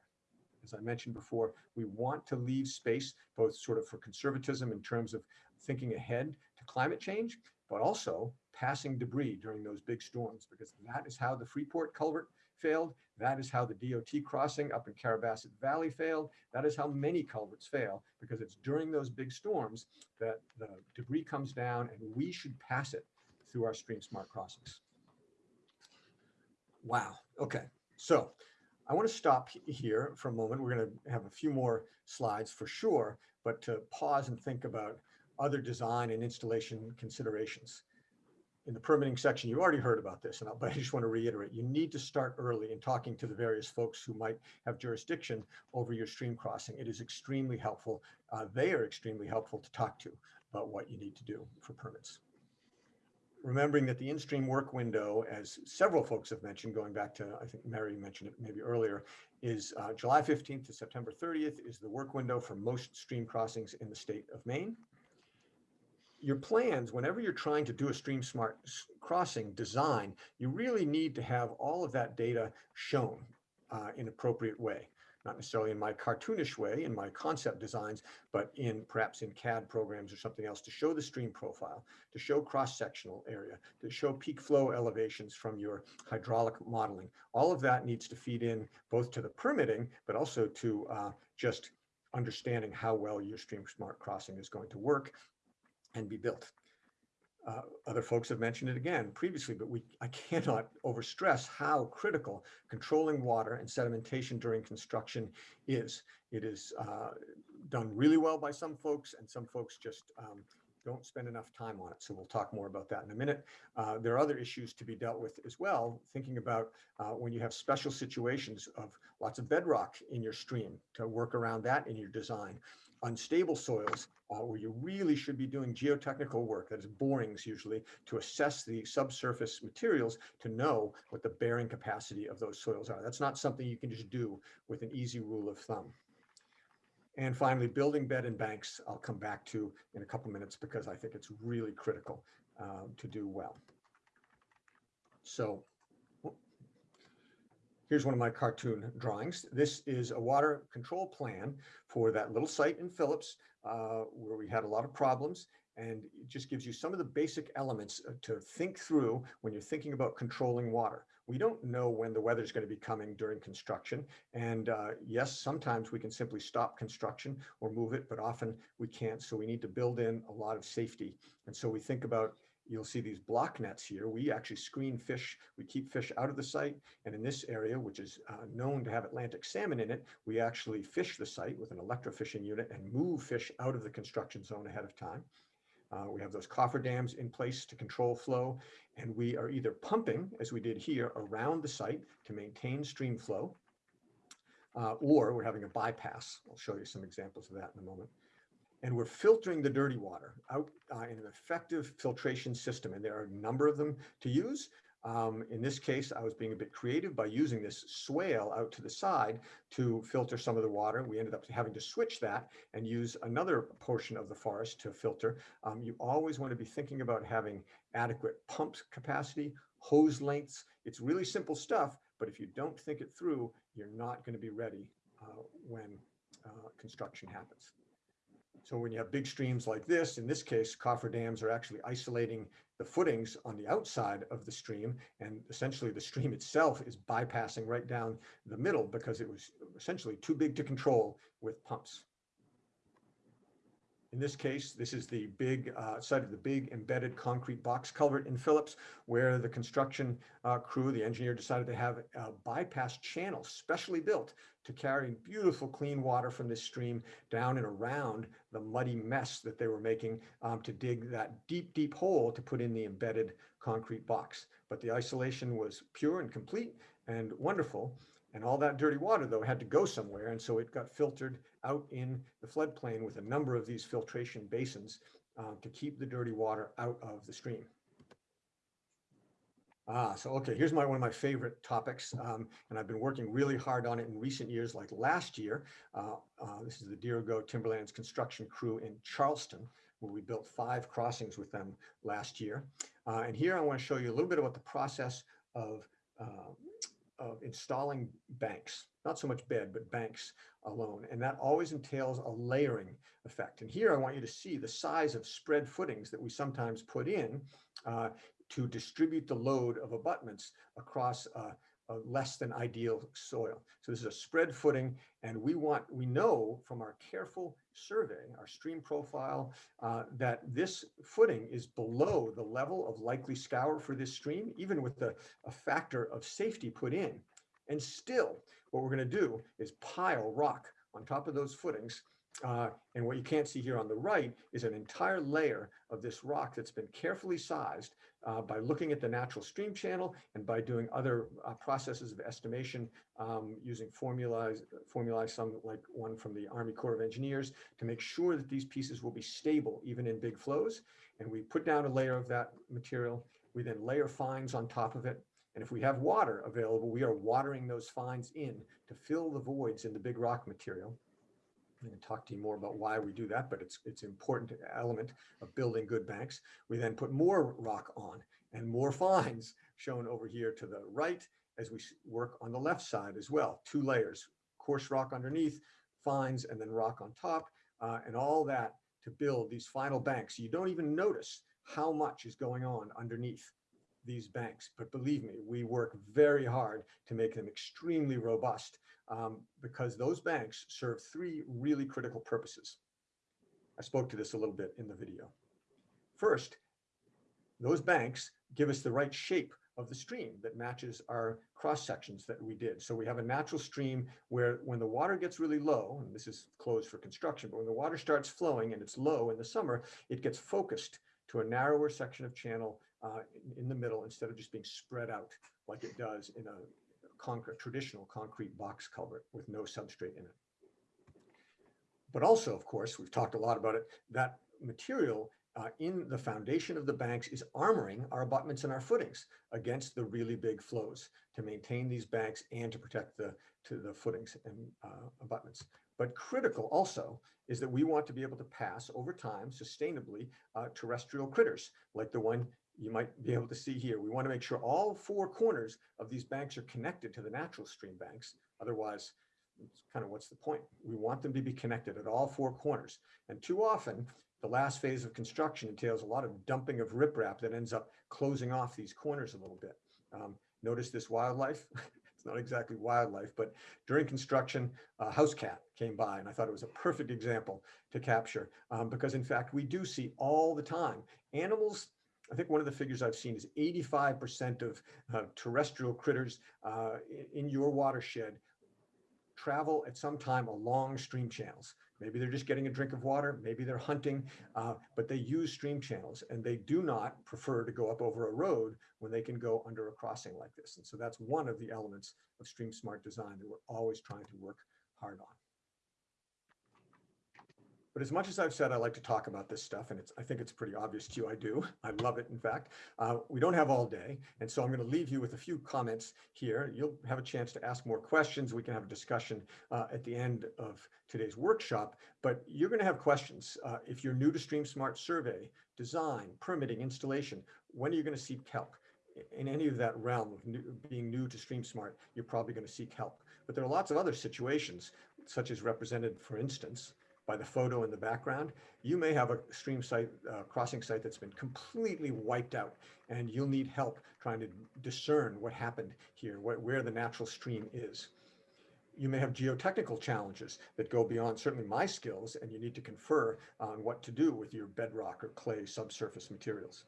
As I mentioned before, we want to leave space both sort of for conservatism in terms of thinking ahead to climate change, but also passing debris during those big storms, because that is how the Freeport culvert failed. That is how the DOT crossing up in Carrabassett Valley failed. That is how many culverts fail, because it's during those big storms that the debris comes down and we should pass it through our stream smart crossings. Wow. Okay. So I want to stop here for a moment. We're going to have a few more slides for sure, but to pause and think about other design and installation considerations. In the permitting section, you already heard about this, and but I just want to reiterate, you need to start early in talking to the various folks who might have jurisdiction over your stream crossing. It is extremely helpful. Uh, they are extremely helpful to talk to about what you need to do for permits remembering that the in-stream work window, as several folks have mentioned, going back to, I think Mary mentioned it maybe earlier, is uh, July 15th to September 30th is the work window for most stream crossings in the state of Maine. Your plans, whenever you're trying to do a stream smart crossing design, you really need to have all of that data shown uh, in appropriate way not necessarily in my cartoonish way in my concept designs, but in perhaps in CAD programs or something else to show the stream profile, to show cross-sectional area, to show peak flow elevations from your hydraulic modeling. All of that needs to feed in both to the permitting, but also to uh, just understanding how well your stream smart crossing is going to work and be built. Uh, other folks have mentioned it again previously, but we I cannot overstress how critical controlling water and sedimentation during construction is. It is uh, done really well by some folks, and some folks just um, don't spend enough time on it. So we'll talk more about that in a minute. Uh, there are other issues to be dealt with as well, thinking about uh, when you have special situations of lots of bedrock in your stream to work around that in your design unstable soils uh, where you really should be doing geotechnical work, that is borings usually, to assess the subsurface materials to know what the bearing capacity of those soils are. That's not something you can just do with an easy rule of thumb. And finally, building bed and banks, I'll come back to in a couple minutes because I think it's really critical uh, to do well. So Here's one of my cartoon drawings. This is a water control plan for that little site in Phillips uh, where we had a lot of problems. And it just gives you some of the basic elements uh, to think through when you're thinking about controlling water. We don't know when the weather is going to be coming during construction. And uh, yes, sometimes we can simply stop construction or move it, but often we can't. So we need to build in a lot of safety. And so we think about you'll see these block nets here. We actually screen fish. We keep fish out of the site. And in this area, which is uh, known to have Atlantic salmon in it, we actually fish the site with an electrofishing unit and move fish out of the construction zone ahead of time. Uh, we have those cofferdams in place to control flow, and we are either pumping, as we did here, around the site to maintain stream flow, uh, or we're having a bypass. I'll show you some examples of that in a moment. And we're filtering the dirty water out uh, in an effective filtration system. And there are a number of them to use. Um, in this case, I was being a bit creative by using this swale out to the side to filter some of the water. We ended up having to switch that and use another portion of the forest to filter. Um, you always want to be thinking about having adequate pump capacity, hose lengths. It's really simple stuff, but if you don't think it through, you're not going to be ready uh, when uh, construction happens. So when you have big streams like this, in this case, coffer dams are actually isolating the footings on the outside of the stream. And essentially the stream itself is bypassing right down the middle because it was essentially too big to control with pumps. In this case, this is the big uh, site of the big embedded concrete box culvert in Phillips, where the construction uh, crew, the engineer decided to have a bypass channel specially built to carry beautiful clean water from this stream down and around the muddy mess that they were making um, to dig that deep, deep hole to put in the embedded concrete box. But the isolation was pure and complete and wonderful. And all that dirty water, though, had to go somewhere. And so it got filtered out in the floodplain with a number of these filtration basins uh, to keep the dirty water out of the stream. Ah, so okay, here's my one of my favorite topics, um, and I've been working really hard on it in recent years. Like last year, uh, uh, this is the Dirigo Timberlands construction crew in Charleston, where we built five crossings with them last year. Uh, and here I want to show you a little bit about the process of uh, of installing banks, not so much bed, but banks alone. And that always entails a layering effect. And here I want you to see the size of spread footings that we sometimes put in uh, to distribute the load of abutments across uh, a less than ideal soil. So this is a spread footing and we want, we know from our careful survey, our stream profile, uh, that this footing is below the level of likely scour for this stream, even with the, a factor of safety put in. And still, what we're gonna do is pile rock on top of those footings uh, and what you can't see here on the right is an entire layer of this rock that's been carefully sized uh, by looking at the natural stream channel and by doing other uh, processes of estimation um, using formulas, formulae, some like one from the Army Corps of Engineers to make sure that these pieces will be stable even in big flows. And we put down a layer of that material. We then layer fines on top of it. And if we have water available, we are watering those fines in to fill the voids in the big rock material. Going to talk to you more about why we do that, but it's it's important element of building good banks. We then put more rock on and more fines shown over here to the right as we work on the left side as well. Two layers, coarse rock underneath, fines, and then rock on top, uh, and all that to build these final banks. You don't even notice how much is going on underneath these banks. But believe me, we work very hard to make them extremely robust um, because those banks serve three really critical purposes. I spoke to this a little bit in the video. First, those banks give us the right shape of the stream that matches our cross sections that we did. So we have a natural stream where when the water gets really low, and this is closed for construction, but when the water starts flowing and it's low in the summer, it gets focused to a narrower section of channel uh, in, in the middle instead of just being spread out like it does in a concrete, traditional concrete box culvert with no substrate in it. But also, of course, we've talked a lot about it, that material uh, in the foundation of the banks is armoring our abutments and our footings against the really big flows to maintain these banks and to protect the, to the footings and uh, abutments. But critical also is that we want to be able to pass over time sustainably uh, terrestrial critters like the one you might be able to see here. We want to make sure all four corners of these banks are connected to the natural stream banks. Otherwise, it's kind of what's the point? We want them to be connected at all four corners. And too often, the last phase of construction entails a lot of dumping of riprap that ends up closing off these corners a little bit. Um, notice this wildlife. <laughs> it's not exactly wildlife, but during construction, a house cat came by and I thought it was a perfect example to capture um, because in fact, we do see all the time animals I think one of the figures I've seen is 85% of uh, terrestrial critters uh, in your watershed travel at some time along stream channels. Maybe they're just getting a drink of water, maybe they're hunting, uh, but they use stream channels and they do not prefer to go up over a road when they can go under a crossing like this. And so that's one of the elements of stream smart design that we're always trying to work hard on. But as much as I've said, I like to talk about this stuff, and it's, I think it's pretty obvious to you, I do. <laughs> I love it, in fact. Uh, we don't have all day, and so I'm going to leave you with a few comments here. You'll have a chance to ask more questions. We can have a discussion uh, at the end of today's workshop, but you're going to have questions. Uh, if you're new to Stream Smart Survey, design, permitting, installation, when are you going to seek help? In any of that realm of new, being new to Stream Smart, you're probably going to seek help. But there are lots of other situations, such as represented, for instance, by the photo in the background, you may have a stream site, uh, crossing site that's been completely wiped out and you'll need help trying to discern what happened here, wh where the natural stream is. You may have geotechnical challenges that go beyond certainly my skills and you need to confer on what to do with your bedrock or clay subsurface materials.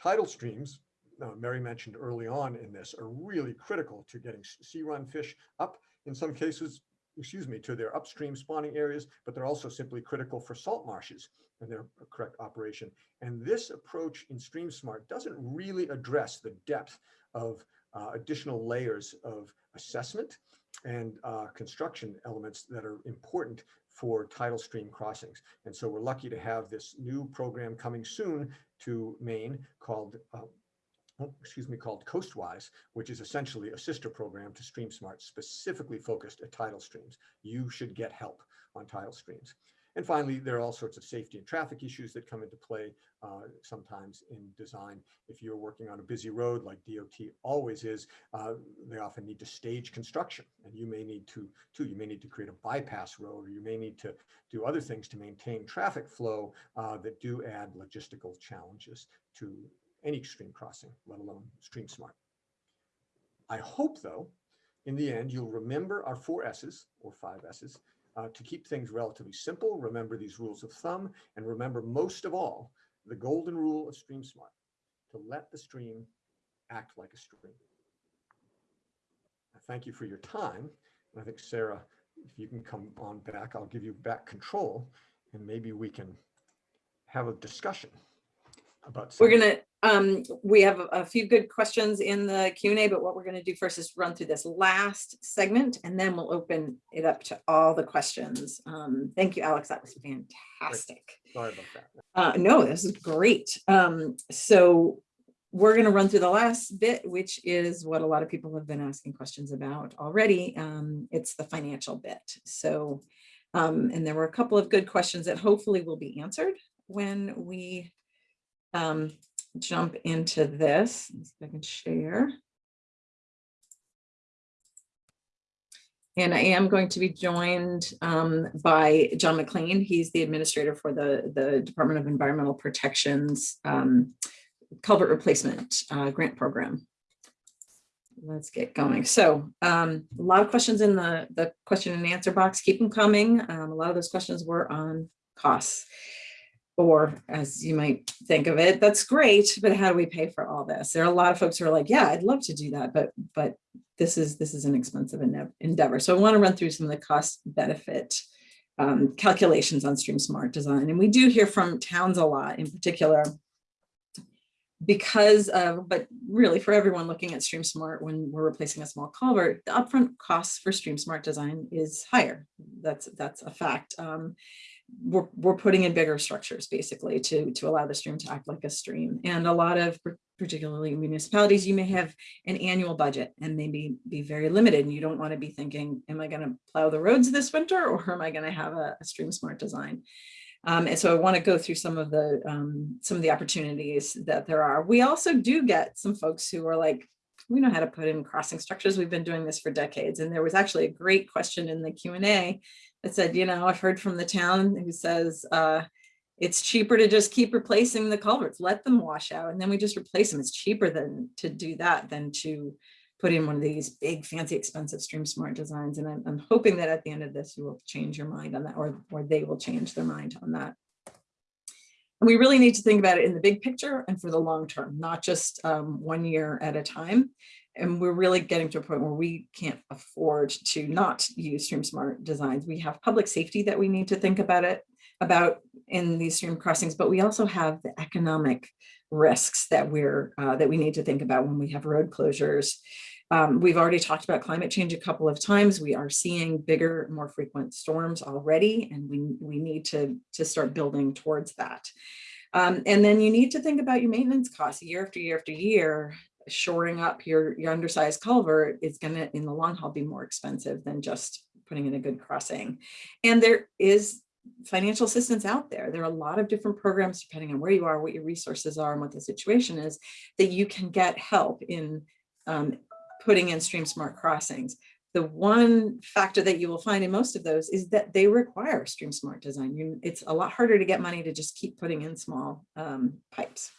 Tidal streams, uh, Mary mentioned early on in this, are really critical to getting sea run fish up. In some cases, excuse me, to their upstream spawning areas, but they're also simply critical for salt marshes and their correct operation. And this approach in Stream Smart doesn't really address the depth of uh, additional layers of assessment and uh, construction elements that are important for tidal stream crossings. And so we're lucky to have this new program coming soon to Maine called uh, excuse me, called Coastwise, which is essentially a sister program to StreamSmart, specifically focused at tidal streams. You should get help on tidal streams. And finally, there are all sorts of safety and traffic issues that come into play uh, sometimes in design. If you're working on a busy road like DOT always is, uh, they often need to stage construction and you may need to, too, you may need to create a bypass road or you may need to do other things to maintain traffic flow uh, that do add logistical challenges to any stream crossing, let alone stream smart. I hope though, in the end, you'll remember our four S's or five S's uh, to keep things relatively simple, remember these rules of thumb, and remember most of all, the golden rule of stream smart, to let the stream act like a stream. I thank you for your time. And I think Sarah, if you can come on back, I'll give you back control and maybe we can have a discussion about. We're gonna, um, we have a- few good questions in the Q and A, but what we're gonna do first is run through this last segment and then we'll open it up to all the questions. Um, thank you, Alex. That was fantastic. Sorry about that. Uh, no, this is great. Um, so we're gonna run through the last bit, which is what a lot of people have been asking questions about already. Um, it's the financial bit. So, um, and there were a couple of good questions that hopefully will be answered when we um, jump into this. I can share. And I am going to be joined um, by John McLean. He's the administrator for the, the Department of Environmental Protection's um, culvert replacement uh, grant program. Let's get going. So um, a lot of questions in the, the question and answer box. Keep them coming. Um, a lot of those questions were on costs. Or as you might think of it, that's great, but how do we pay for all this? There are a lot of folks who are like, yeah, I'd love to do that, but but this is this is an expensive endeavor. So I want to run through some of the cost benefit um, calculations on Stream Smart Design. And we do hear from towns a lot in particular because of, but really for everyone looking at Stream Smart when we're replacing a small culvert, the upfront costs for Stream Smart Design is higher. That's that's a fact. Um, we're, we're putting in bigger structures basically to, to allow the stream to act like a stream. And a lot of particularly municipalities, you may have an annual budget and they may be very limited and you don't want to be thinking, am I going to plow the roads this winter or am I going to have a, a stream smart design? Um, and so I want to go through some of the um, some of the opportunities that there are. We also do get some folks who are like, we know how to put in crossing structures. We've been doing this for decades. And there was actually a great question in the Q&A that said, you know, I've heard from the town who says, uh, it's cheaper to just keep replacing the culverts, let them wash out, and then we just replace them. It's cheaper than to do that than to put in one of these big, fancy, expensive Stream Smart designs. And I'm, I'm hoping that at the end of this, you will change your mind on that, or, or they will change their mind on that. And we really need to think about it in the big picture and for the long term, not just um, one year at a time. And we're really getting to a point where we can't afford to not use stream smart designs. We have public safety that we need to think about it, about in these stream crossings, but we also have the economic risks that we're, uh, that we need to think about when we have road closures. Um, we've already talked about climate change a couple of times. We are seeing bigger, more frequent storms already, and we, we need to, to start building towards that. Um, and then you need to think about your maintenance costs year after year after year. Shoring up your, your undersized culvert is going to, in the long haul, be more expensive than just putting in a good crossing. And there is financial assistance out there. There are a lot of different programs, depending on where you are, what your resources are, and what the situation is, that you can get help in um, putting in stream smart crossings. The one factor that you will find in most of those is that they require stream smart design. You, it's a lot harder to get money to just keep putting in small um, pipes.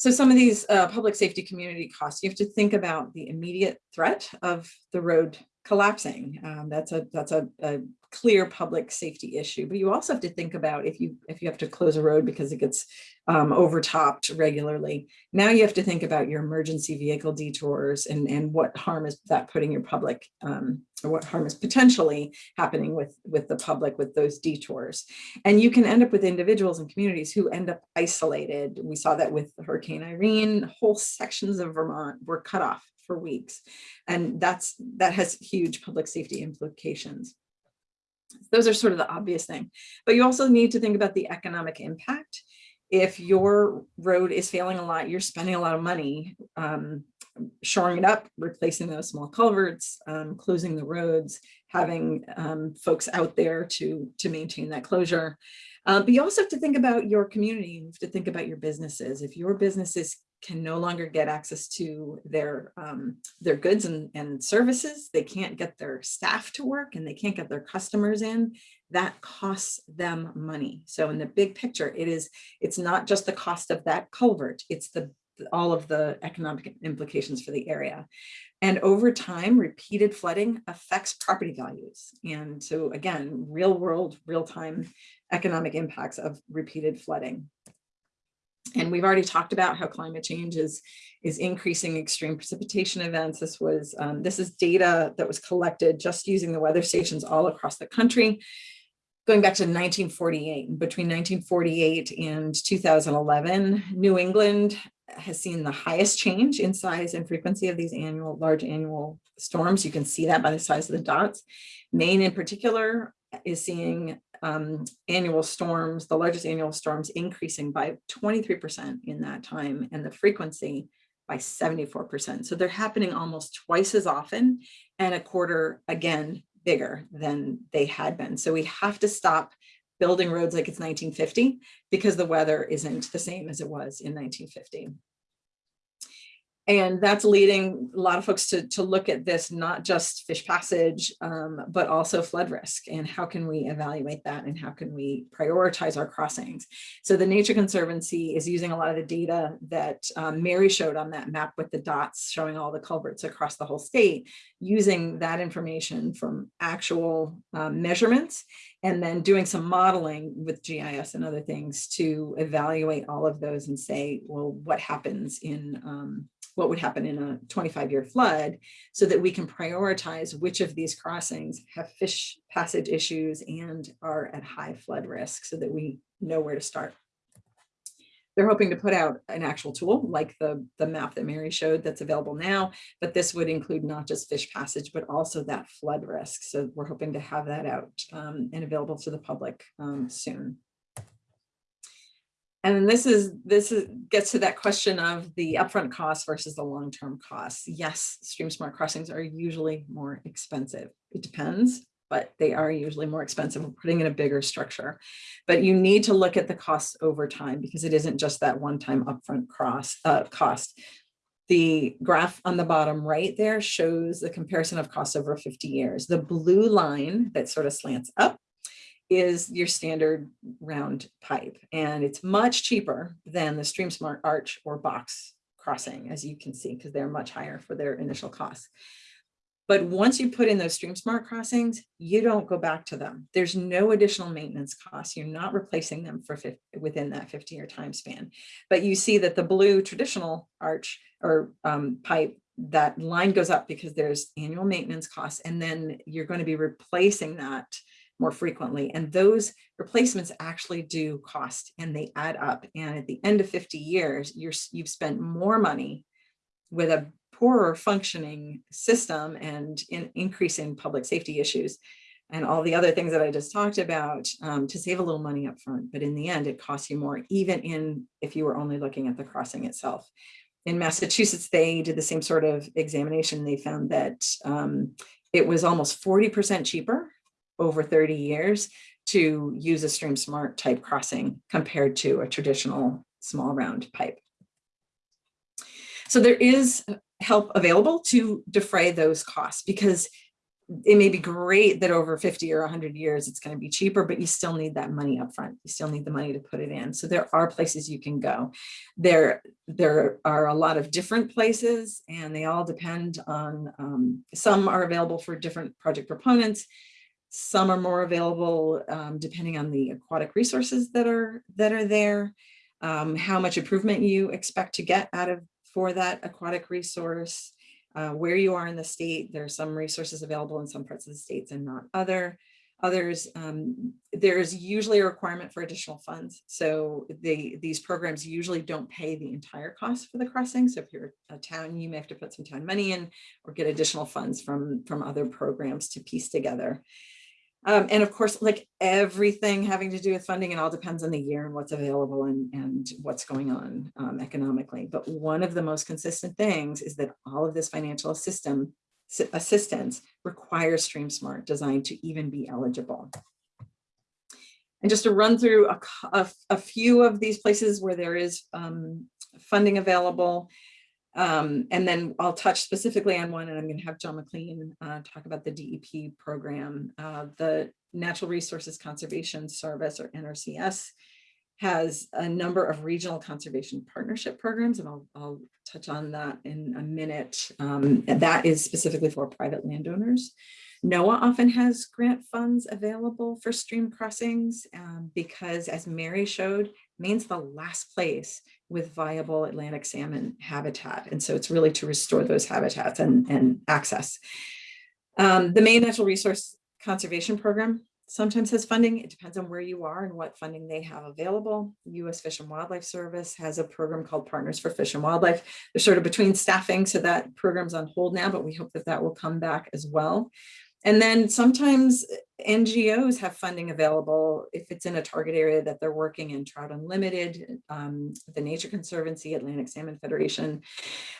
So some of these uh, public safety community costs, you have to think about the immediate threat of the road collapsing. Um, that's a that's a, a, clear public safety issue. But you also have to think about if you if you have to close a road because it gets um, overtopped regularly. Now you have to think about your emergency vehicle detours and and what harm is that putting your public um, or what harm is potentially happening with with the public with those detours. And you can end up with individuals and communities who end up isolated. We saw that with Hurricane Irene. Whole sections of Vermont were cut off for weeks. And that's that has huge public safety implications. Those are sort of the obvious thing. But you also need to think about the economic impact. If your road is failing a lot, you're spending a lot of money um, shoring it up, replacing those small culverts, um, closing the roads, having um, folks out there to, to maintain that closure. Uh, but you also have to think about your community. You have to think about your businesses. If your businesses can no longer get access to their um, their goods and, and services. They can't get their staff to work and they can't get their customers in. That costs them money. So in the big picture, it is it's not just the cost of that culvert, it's the all of the economic implications for the area. And over time, repeated flooding affects property values. And so again, real world, real time economic impacts of repeated flooding. And we've already talked about how climate change is, is increasing extreme precipitation events. This was um, this is data that was collected just using the weather stations all across the country, going back to 1948. Between 1948 and 2011, New England has seen the highest change in size and frequency of these annual large annual storms. You can see that by the size of the dots. Maine in particular is seeing um, annual storms, the largest annual storms increasing by 23% in that time and the frequency by 74%. So they're happening almost twice as often and a quarter again bigger than they had been. So we have to stop building roads like it's 1950 because the weather isn't the same as it was in 1950. And that's leading a lot of folks to, to look at this, not just fish passage, um, but also flood risk and how can we evaluate that and how can we prioritize our crossings. So the Nature Conservancy is using a lot of the data that um, Mary showed on that map with the dots showing all the culverts across the whole state, using that information from actual um, measurements and then doing some modeling with GIS and other things to evaluate all of those and say, well, what happens in um, what would happen in a 25 year flood so that we can prioritize which of these crossings have fish passage issues and are at high flood risk so that we know where to start. They're hoping to put out an actual tool like the, the map that Mary showed that's available now, but this would include not just fish passage, but also that flood risk. So we're hoping to have that out um, and available to the public um, soon. And this is this is, gets to that question of the upfront costs versus the long-term costs. Yes, stream smart crossings are usually more expensive. It depends, but they are usually more expensive. We're putting in a bigger structure, but you need to look at the costs over time because it isn't just that one-time upfront cross uh, cost. The graph on the bottom right there shows the comparison of costs over 50 years. The blue line that sort of slants up is your standard round pipe and it's much cheaper than the stream smart arch or box crossing as you can see because they're much higher for their initial costs But once you put in those stream smart crossings, you don't go back to them. There's no additional maintenance costs. You're not replacing them for 50, within that 50 year time span. But you see that the blue traditional arch or um, pipe, that line goes up because there's annual maintenance costs. And then you're going to be replacing that more frequently. And those replacements actually do cost and they add up. And at the end of 50 years, you're, you've spent more money with a poorer functioning system and increase in public safety issues and all the other things that I just talked about um, to save a little money up front. But in the end, it costs you more, even in if you were only looking at the crossing itself. In Massachusetts, they did the same sort of examination. They found that um, it was almost 40% cheaper over 30 years to use a stream smart type crossing compared to a traditional small round pipe. So there is help available to defray those costs because it may be great that over 50 or 100 years it's going to be cheaper, but you still need that money up front. You still need the money to put it in. So there are places you can go. There, there are a lot of different places and they all depend on, um, some are available for different project proponents. Some are more available um, depending on the aquatic resources that are, that are there, um, how much improvement you expect to get out of for that aquatic resource, uh, where you are in the state. There are some resources available in some parts of the states and not other. Others, um, there's usually a requirement for additional funds. So they, these programs usually don't pay the entire cost for the crossing. So if you're a town, you may have to put some town money in or get additional funds from, from other programs to piece together. Um, and of course, like everything having to do with funding, it all depends on the year and what's available and, and what's going on um, economically. But one of the most consistent things is that all of this financial system assistance requires StreamSmart designed to even be eligible. And just to run through a, a, a few of these places where there is um, funding available, um, and then I'll touch specifically on one and I'm going to have John McLean uh, talk about the DEP program. Uh, the Natural Resources Conservation Service or NRCS has a number of regional conservation partnership programs and I'll, I'll touch on that in a minute. Um, that is specifically for private landowners. NOAA often has grant funds available for stream crossings um, because as Mary showed, Maine's the last place with viable Atlantic salmon habitat. And so it's really to restore those habitats and, and access. Um, the Maine Natural Resource Conservation Program sometimes has funding. It depends on where you are and what funding they have available. U.S. Fish and Wildlife Service has a program called Partners for Fish and Wildlife. They're sort of between staffing, so that program's on hold now, but we hope that that will come back as well. And then sometimes NGOs have funding available if it's in a target area that they're working in Trout Unlimited, um, the Nature Conservancy, Atlantic Salmon Federation.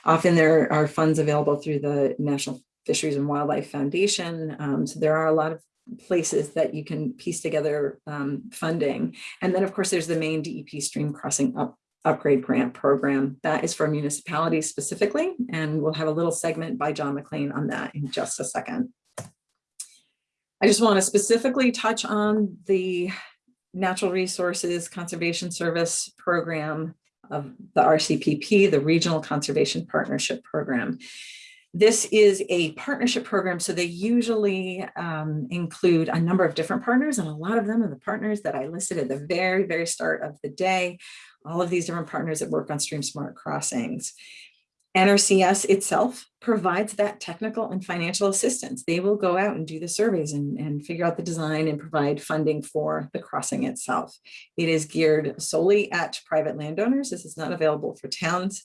Often there are funds available through the National Fisheries and Wildlife Foundation. Um, so there are a lot of places that you can piece together um, funding. And then of course there's the Maine DEP stream crossing up upgrade grant program that is for municipalities specifically. And we'll have a little segment by John McLean on that in just a second. I just want to specifically touch on the Natural Resources Conservation Service Program of the RCPP, the Regional Conservation Partnership Program. This is a partnership program, so they usually um, include a number of different partners, and a lot of them are the partners that I listed at the very, very start of the day. All of these different partners that work on Stream Smart Crossings. NRCS itself provides that technical and financial assistance. They will go out and do the surveys and, and figure out the design and provide funding for the crossing itself. It is geared solely at private landowners. This is not available for towns.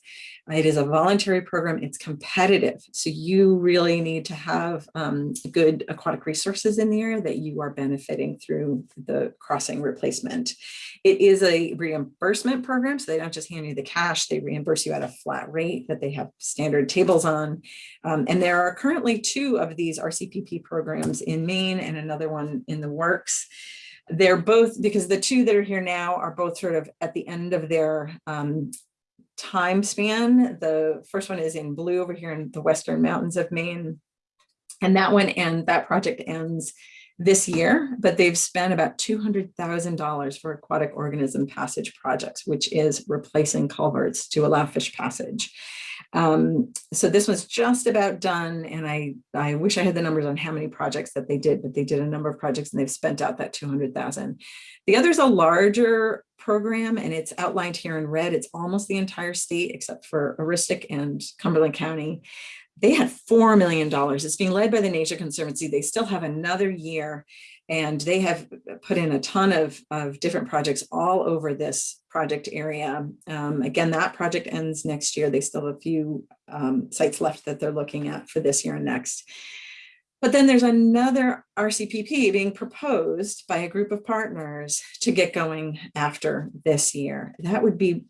It is a voluntary program. It's competitive. So you really need to have um, good aquatic resources in the area that you are benefiting through the crossing replacement. It is a reimbursement program. So they don't just hand you the cash, they reimburse you at a flat rate that they have standard tables on. Um, and there are currently two of these RCPP programs in Maine and another one in the works. They're both, because the two that are here now are both sort of at the end of their um, time span. The first one is in blue over here in the Western Mountains of Maine. And that one and that project ends this year, but they've spent about $200,000 for aquatic organism passage projects, which is replacing culverts to allow fish passage. Um, so this was just about done and I, I wish I had the numbers on how many projects that they did, but they did a number of projects and they've spent out that 200,000. The other is a larger program and it's outlined here in red. It's almost the entire state except for Aroostook and Cumberland County. They had $4 million. It's being led by the Nature Conservancy. They still have another year and they have put in a ton of, of different projects all over this project area. Um, again, that project ends next year. They still have a few um, sites left that they're looking at for this year and next. But then there's another RCPP being proposed by a group of partners to get going after this year. That would be,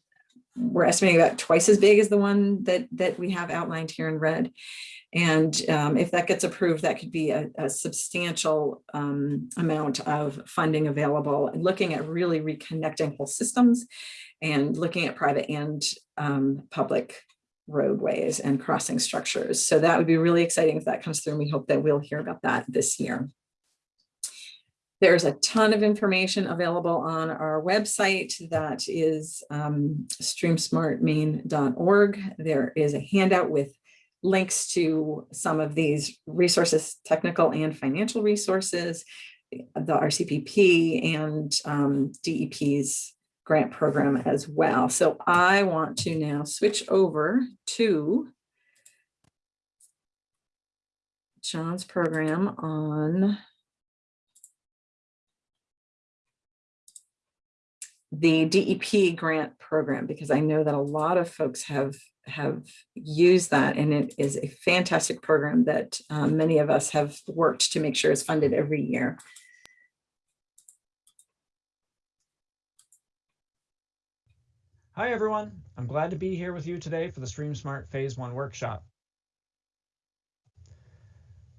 we're estimating about twice as big as the one that, that we have outlined here in red. And um, if that gets approved, that could be a, a substantial um, amount of funding available and looking at really reconnecting whole systems and looking at private and um, public roadways and crossing structures. So that would be really exciting if that comes through and we hope that we'll hear about that this year. There's a ton of information available on our website that is um. There is a handout with links to some of these resources, technical and financial resources, the RCPP and um, DEP's grant program as well. So I want to now switch over to John's program on the DEP grant program, because I know that a lot of folks have have used that and it is a fantastic program that um, many of us have worked to make sure is funded every year. Hi everyone, I'm glad to be here with you today for the StreamSmart Phase 1 workshop.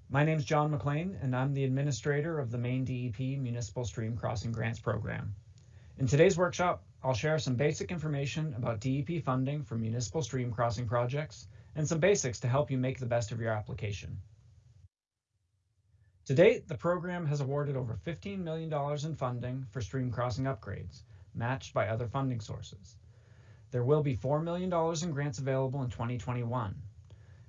My name is John McLean and I'm the administrator of the Maine DEP Municipal Stream Crossing Grants Program. In today's workshop, I'll share some basic information about DEP funding for municipal stream crossing projects and some basics to help you make the best of your application. To date, the program has awarded over $15 million in funding for stream crossing upgrades, matched by other funding sources. There will be $4 million in grants available in 2021.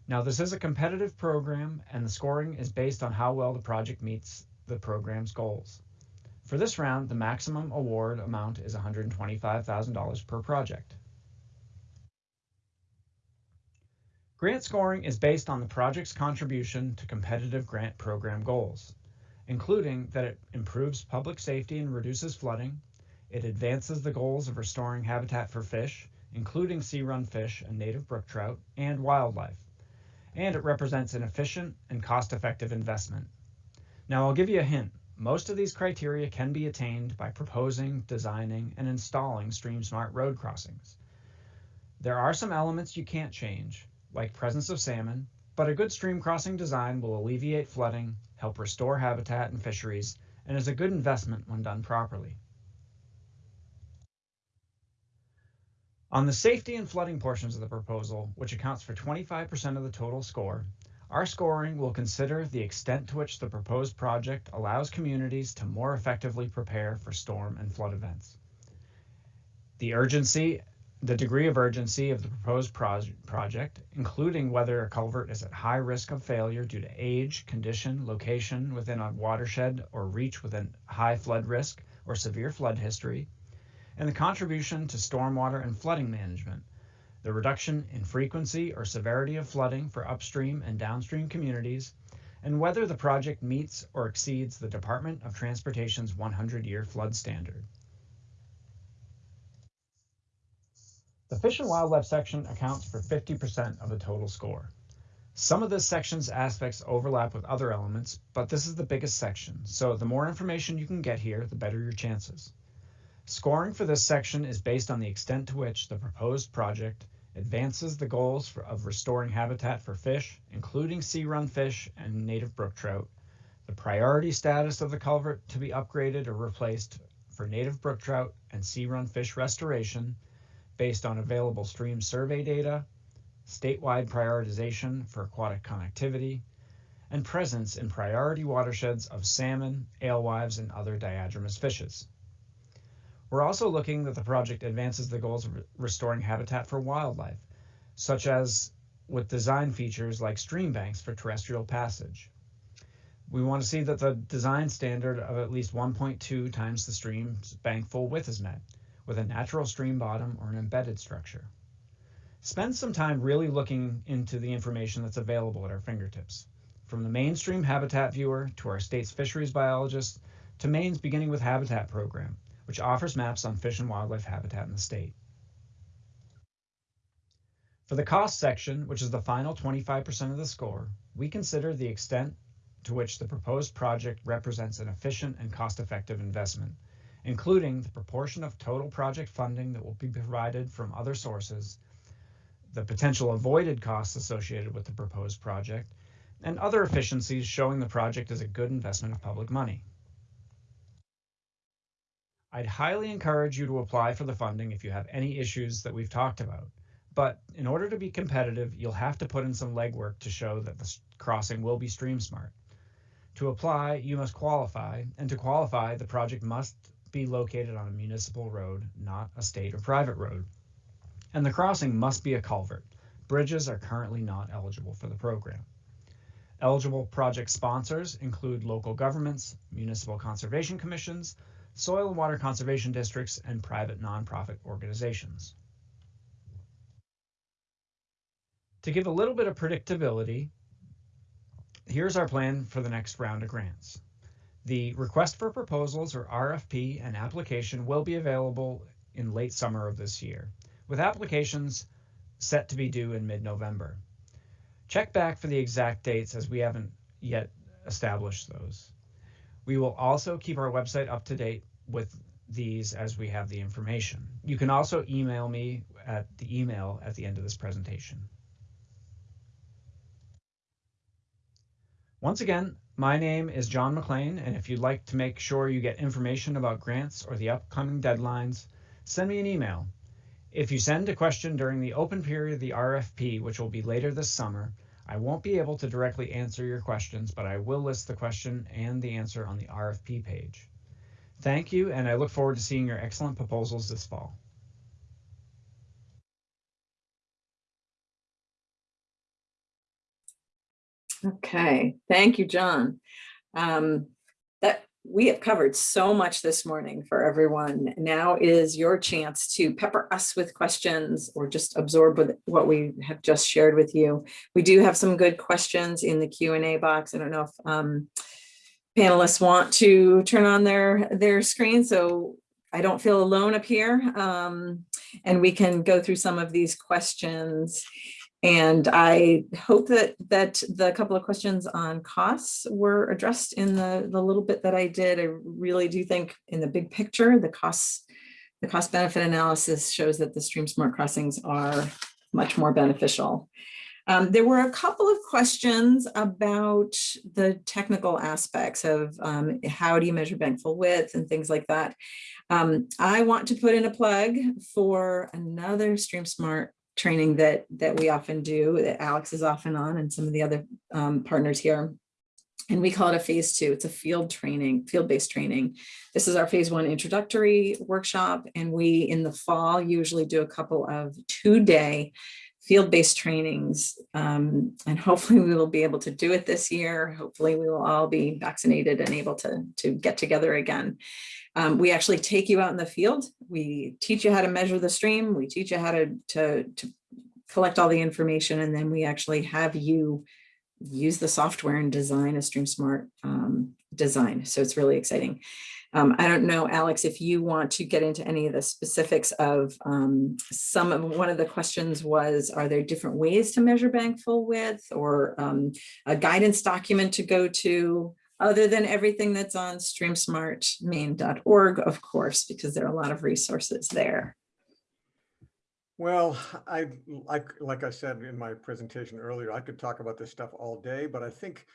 Now, this is a competitive program and the scoring is based on how well the project meets the program's goals. For this round, the maximum award amount is $125,000 per project. Grant scoring is based on the project's contribution to competitive grant program goals, including that it improves public safety and reduces flooding, it advances the goals of restoring habitat for fish, including sea-run fish and native brook trout, and wildlife, and it represents an efficient and cost-effective investment. Now I'll give you a hint. Most of these criteria can be attained by proposing, designing, and installing StreamSmart road crossings. There are some elements you can't change, like presence of salmon, but a good stream crossing design will alleviate flooding, help restore habitat and fisheries, and is a good investment when done properly. On the safety and flooding portions of the proposal, which accounts for 25% of the total score, our scoring will consider the extent to which the proposed project allows communities to more effectively prepare for storm and flood events. The urgency, the degree of urgency of the proposed project, including whether a culvert is at high risk of failure due to age, condition, location within a watershed or reach within high flood risk or severe flood history, and the contribution to stormwater and flooding management, the reduction in frequency or severity of flooding for upstream and downstream communities, and whether the project meets or exceeds the Department of Transportation's 100-year flood standard. The Fish and Wildlife section accounts for 50% of the total score. Some of this section's aspects overlap with other elements, but this is the biggest section, so the more information you can get here, the better your chances. Scoring for this section is based on the extent to which the proposed project advances the goals for, of restoring habitat for fish, including sea-run fish and native brook trout, the priority status of the culvert to be upgraded or replaced for native brook trout and sea-run fish restoration based on available stream survey data, statewide prioritization for aquatic connectivity, and presence in priority watersheds of salmon, alewives, and other diadromous fishes. We're also looking that the project advances the goals of restoring habitat for wildlife, such as with design features like stream banks for terrestrial passage. We want to see that the design standard of at least 1.2 times the stream's bankfull width is met, with a natural stream bottom or an embedded structure. Spend some time really looking into the information that's available at our fingertips. From the Maine Stream Habitat Viewer to our state's fisheries biologists to Maine's beginning with habitat program, which offers maps on fish and wildlife habitat in the state. For the cost section, which is the final 25% of the score, we consider the extent to which the proposed project represents an efficient and cost-effective investment, including the proportion of total project funding that will be provided from other sources, the potential avoided costs associated with the proposed project, and other efficiencies showing the project is a good investment of public money. I'd highly encourage you to apply for the funding if you have any issues that we've talked about. But in order to be competitive, you'll have to put in some legwork to show that the crossing will be stream smart. To apply, you must qualify, and to qualify, the project must be located on a municipal road, not a state or private road. And the crossing must be a culvert. Bridges are currently not eligible for the program. Eligible project sponsors include local governments, municipal conservation commissions, soil and water conservation districts, and private nonprofit organizations. To give a little bit of predictability, here's our plan for the next round of grants. The request for proposals or RFP and application will be available in late summer of this year, with applications set to be due in mid-November. Check back for the exact dates as we haven't yet established those. We will also keep our website up to date with these as we have the information. You can also email me at the email at the end of this presentation. Once again, my name is John McLean, and if you'd like to make sure you get information about grants or the upcoming deadlines, send me an email. If you send a question during the open period of the RFP, which will be later this summer, I won't be able to directly answer your questions, but I will list the question and the answer on the RFP page. Thank you, and I look forward to seeing your excellent proposals this fall. Okay, thank you, John. Um, that we have covered so much this morning for everyone. Now is your chance to pepper us with questions or just absorb what we have just shared with you. We do have some good questions in the Q&A box. I don't know if um, panelists want to turn on their, their screen, so I don't feel alone up here. Um, and we can go through some of these questions. And I hope that that the couple of questions on costs were addressed in the, the little bit that I did. I really do think in the big picture, the costs, the cost benefit analysis shows that the stream smart crossings are much more beneficial. Um, there were a couple of questions about the technical aspects of um, how do you measure bankfull width and things like that. Um, I want to put in a plug for another Stream Smart training that that we often do that Alex is often on and some of the other um, partners here. And we call it a phase two. It's a field training, field-based training. This is our phase one introductory workshop. And we in the fall usually do a couple of two-day field-based trainings. Um, and hopefully we will be able to do it this year. Hopefully we will all be vaccinated and able to, to get together again. Um, we actually take you out in the field. We teach you how to measure the stream. We teach you how to, to, to collect all the information, and then we actually have you use the software and design a Stream Smart um, design. So it's really exciting. Um, I don't know, Alex, if you want to get into any of the specifics of um, some of one of the questions was, are there different ways to measure bankfull width or um, a guidance document to go to? other than everything that's on streamsmartmaine.org, of course, because there are a lot of resources there. Well, I like like I said in my presentation earlier, I could talk about this stuff all day, but I think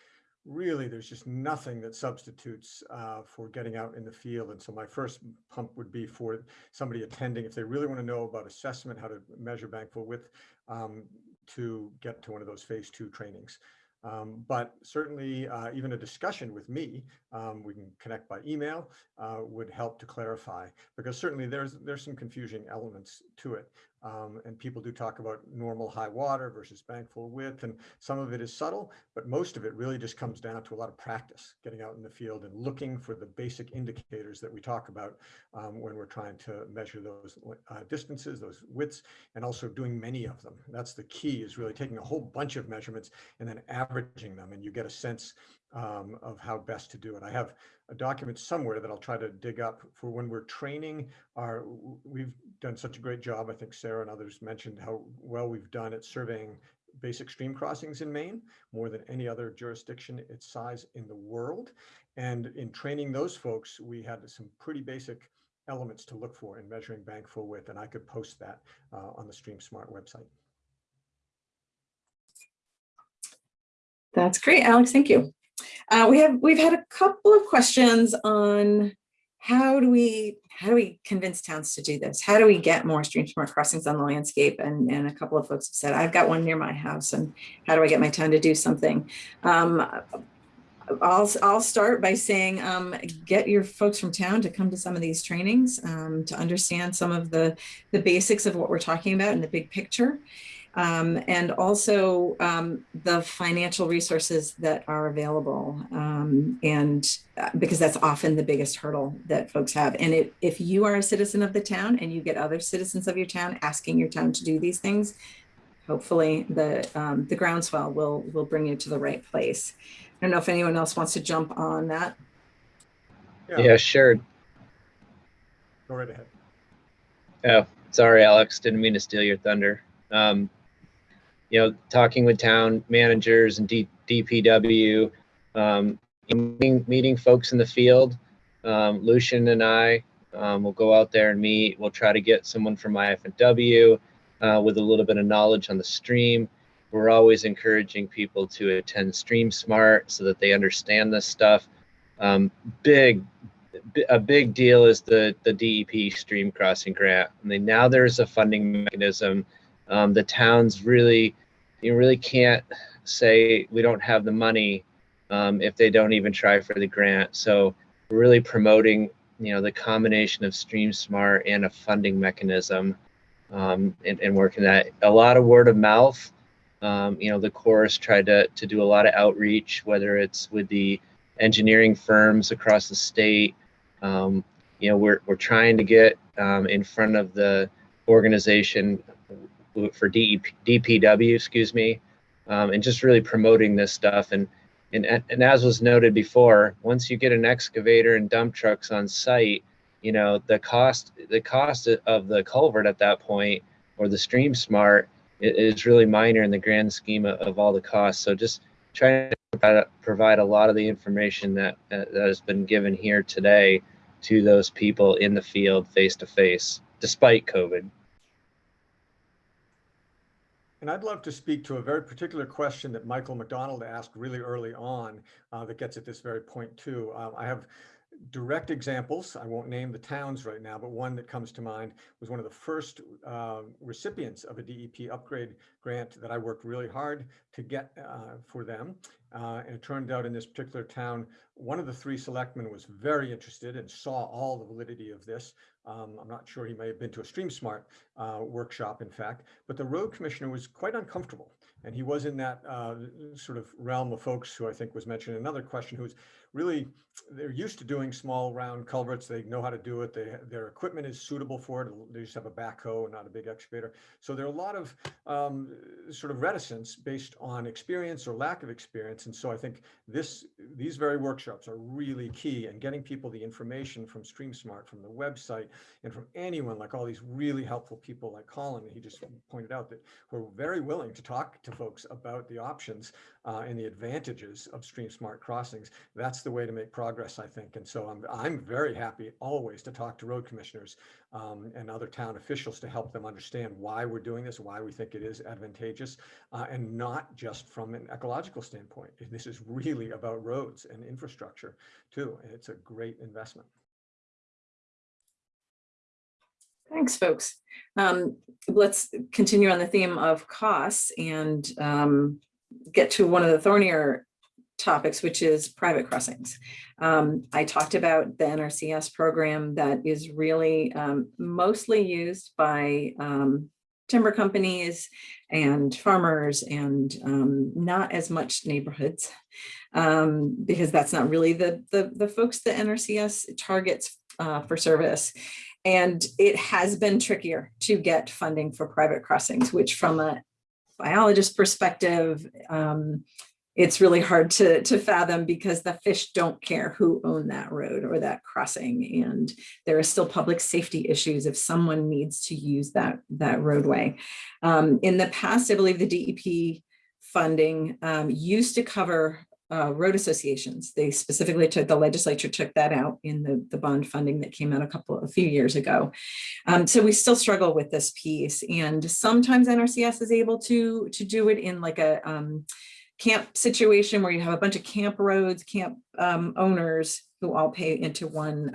really there's just nothing that substitutes uh, for getting out in the field. And so my first pump would be for somebody attending, if they really want to know about assessment, how to measure bankfull width, um, to get to one of those phase two trainings. Um, but certainly uh, even a discussion with me, um, we can connect by email, uh, would help to clarify because certainly there's there's some confusing elements to it. Um, and people do talk about normal high water versus bankfull width, and some of it is subtle, but most of it really just comes down to a lot of practice, getting out in the field and looking for the basic indicators that we talk about um, when we're trying to measure those uh, distances, those widths, and also doing many of them. That's the key is really taking a whole bunch of measurements and then averaging them, and you get a sense um, of how best to do it. I have a document somewhere that I'll try to dig up for when we're training our, we've done such a great job. I think Sarah and others mentioned how well we've done at surveying basic stream crossings in Maine, more than any other jurisdiction its size in the world. And in training those folks, we had some pretty basic elements to look for in measuring bankfull width, and I could post that uh, on the Stream Smart website. That's great, Alex. Thank you. Uh, we have we've had a couple of questions on how do we how do we convince towns to do this? How do we get more stream smart crossings on the landscape? And, and a couple of folks have said, I've got one near my house and how do I get my town to do something? Um, I'll, I'll start by saying, um, get your folks from town to come to some of these trainings um, to understand some of the, the basics of what we're talking about in the big picture. Um, and also um, the financial resources that are available. Um, and uh, because that's often the biggest hurdle that folks have. And it, if you are a citizen of the town and you get other citizens of your town asking your town to do these things, hopefully the, um, the groundswell will, will bring you to the right place. I don't know if anyone else wants to jump on that. Yeah, sure. Go right ahead. Oh, sorry, Alex. Didn't mean to steal your thunder. Um, you know, talking with town managers and D- DPW, um, meeting, meeting folks in the field. Um, Lucian and I um, will go out there and meet. We'll try to get someone from IF&W uh, with a little bit of knowledge on the stream. We're always encouraging people to attend Stream Smart so that they understand this stuff. Um, big, a big deal is the the DEP Stream Crossing Grant. I mean, now there's a funding mechanism. Um, the towns really you really can't say we don't have the money um, if they don't even try for the grant. So really promoting, you know, the combination of Stream Smart and a funding mechanism um, and, and working that. A lot of word of mouth. Um, you know, the chorus tried to, to do a lot of outreach, whether it's with the engineering firms across the state. Um, you know, we're, we're trying to get um, in front of the organization for DEP, DPW, excuse me, um, and just really promoting this stuff. And, and, and as was noted before, once you get an excavator and dump trucks on site, you know, the cost, the cost of the culvert at that point or the stream smart is really minor in the grand scheme of, all the costs. So just trying to provide a lot of the information that, that has been given here today to those people in the field face to face, despite COVID. And I'd love to speak to a very particular question that Michael McDonald asked really early on uh, that gets at this very point too. Um, I have direct examples. I won't name the towns right now, but one that comes to mind was one of the first uh, recipients of a DEP upgrade grant that I worked really hard to get uh, for them. Uh, and it turned out in this particular town, one of the three selectmen was very interested and saw all the validity of this. Um, I'm not sure he may have been to a StreamSmart uh, workshop, in fact, but the road commissioner was quite uncomfortable. And he was in that uh, sort of realm of folks who I think was mentioned in another question, who's really, they're used to doing small round culverts. They know how to do it. They, their equipment is suitable for it. They just have a backhoe and not a big excavator. So there are a lot of um, sort of reticence based on experience or lack of experience. And so I think this, these very workshops are really key in getting people the information from StreamSmart, from the website, and from anyone like all these really helpful people like Colin, he just pointed out that we're very willing to talk to folks about the options uh, and the advantages of Stream Smart crossings. That's the way to make progress, I think. And so I'm, I'm very happy always to talk to road commissioners um, and other town officials to help them understand why we're doing this, why we think it is advantageous, uh, and not just from an ecological standpoint. This is really about roads and infrastructure too. And it's a great investment. Thanks, folks. Um, let's continue on the theme of costs and um, get to one of the thornier topics, which is private crossings. Um, I talked about the NRCS program that is really um, mostly used by um, timber companies and farmers and um, not as much neighborhoods um, because that's not really the, the, the folks that NRCS targets uh, for service. And it has been trickier to get funding for private crossings, which from a biologist perspective, um, it's really hard to, to fathom because the fish don't care who own that road or that crossing. And there are still public safety issues if someone needs to use that, that roadway. Um, in the past, I believe the DEP funding um, used to cover uh, road associations. They specifically took, the legislature took that out in the, the bond funding that came out a couple, a few years ago. Um, so we still struggle with this piece. And sometimes NRCS is able to, to do it in like a, um, camp situation where you have a bunch of camp roads, camp um, owners who all pay into one.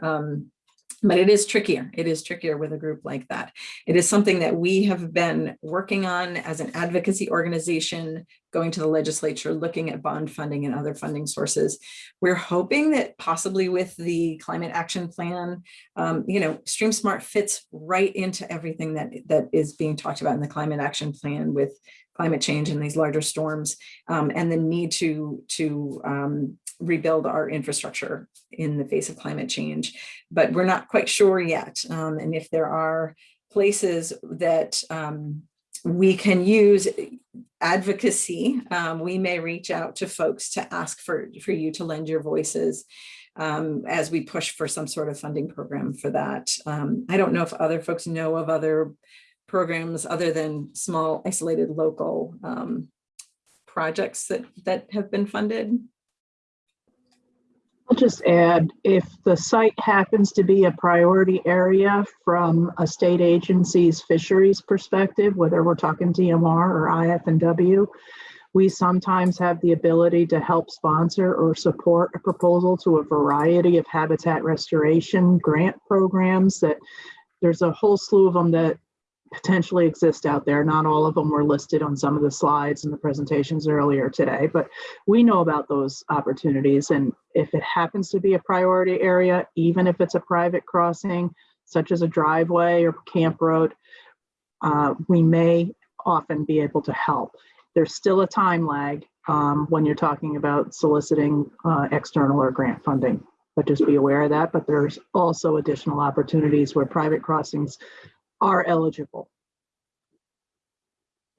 But it is trickier. It is trickier with a group like that. It is something that we have been working on as an advocacy organization, going to the legislature, looking at bond funding and other funding sources. We're hoping that possibly with the climate action plan, um, you know, Stream Smart fits right into everything that, that is being talked about in the climate action plan with climate change and these larger storms um, and the need to, to um, rebuild our infrastructure in the face of climate change. But we're not quite sure yet. Um, and if there are places that um, we can use advocacy, um, we may reach out to folks to ask for, for you to lend your voices um, as we push for some sort of funding program for that. Um, I don't know if other folks know of other programs other than small isolated local um, projects that, that have been funded. Just add, if the site happens to be a priority area from a state agency's fisheries perspective, whether we're talking DMR or IF&W, we sometimes have the ability to help sponsor or support a proposal to a variety of habitat restoration grant programs that there's a whole slew of them that potentially exist out there. Not all of them were listed on some of the slides in the presentations earlier today, but we know about those opportunities. And if it happens to be a priority area, even if it's a private crossing, such as a driveway or camp road, uh, we may often be able to help. There's still a time lag um, when you're talking about soliciting uh, external or grant funding, but just be aware of that. But there's also additional opportunities where private crossings are eligible.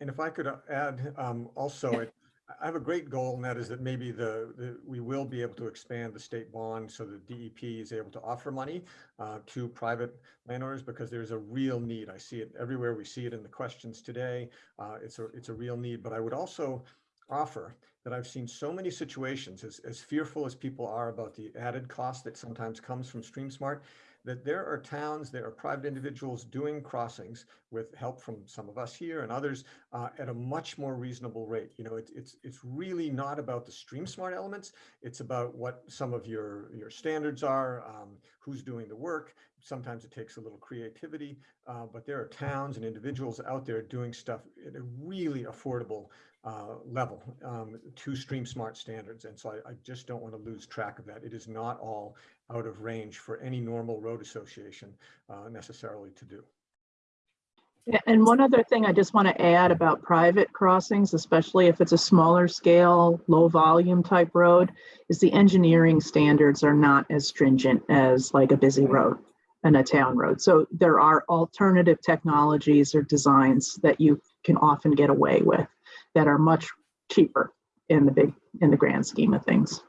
And if I could uh, add um, also, it- I have a great goal and that is that maybe the, the- we will be able to expand the state bond so that DEP is able to offer money uh, to private landowners because there's a real need. I see it everywhere. We see it in the questions today. Uh, It's a, it's a real need, but I would also offer that I've seen so many situations, as, as fearful as people are about the added cost that sometimes comes from Stream Smart, that there are towns, there are private individuals doing crossings with help from some of us here and others uh, at a much more reasonable rate. You know, it's it's it's really not about the stream smart elements. It's about what some of your your standards are, um, who's doing the work. Sometimes it takes a little creativity, uh, but there are towns and individuals out there doing stuff at a really affordable uh, level um, to stream smart standards. And so I, I just don't want to lose track of that. It is not all out of range for any normal road association uh, necessarily to do. Yeah, And one other thing I just want to add about private crossings, especially if it's a smaller scale, low volume type road, is the engineering standards are not as stringent as like a busy road and a town road. So there are alternative technologies or designs that you can often get away with that are much cheaper in the big, in the grand scheme of things.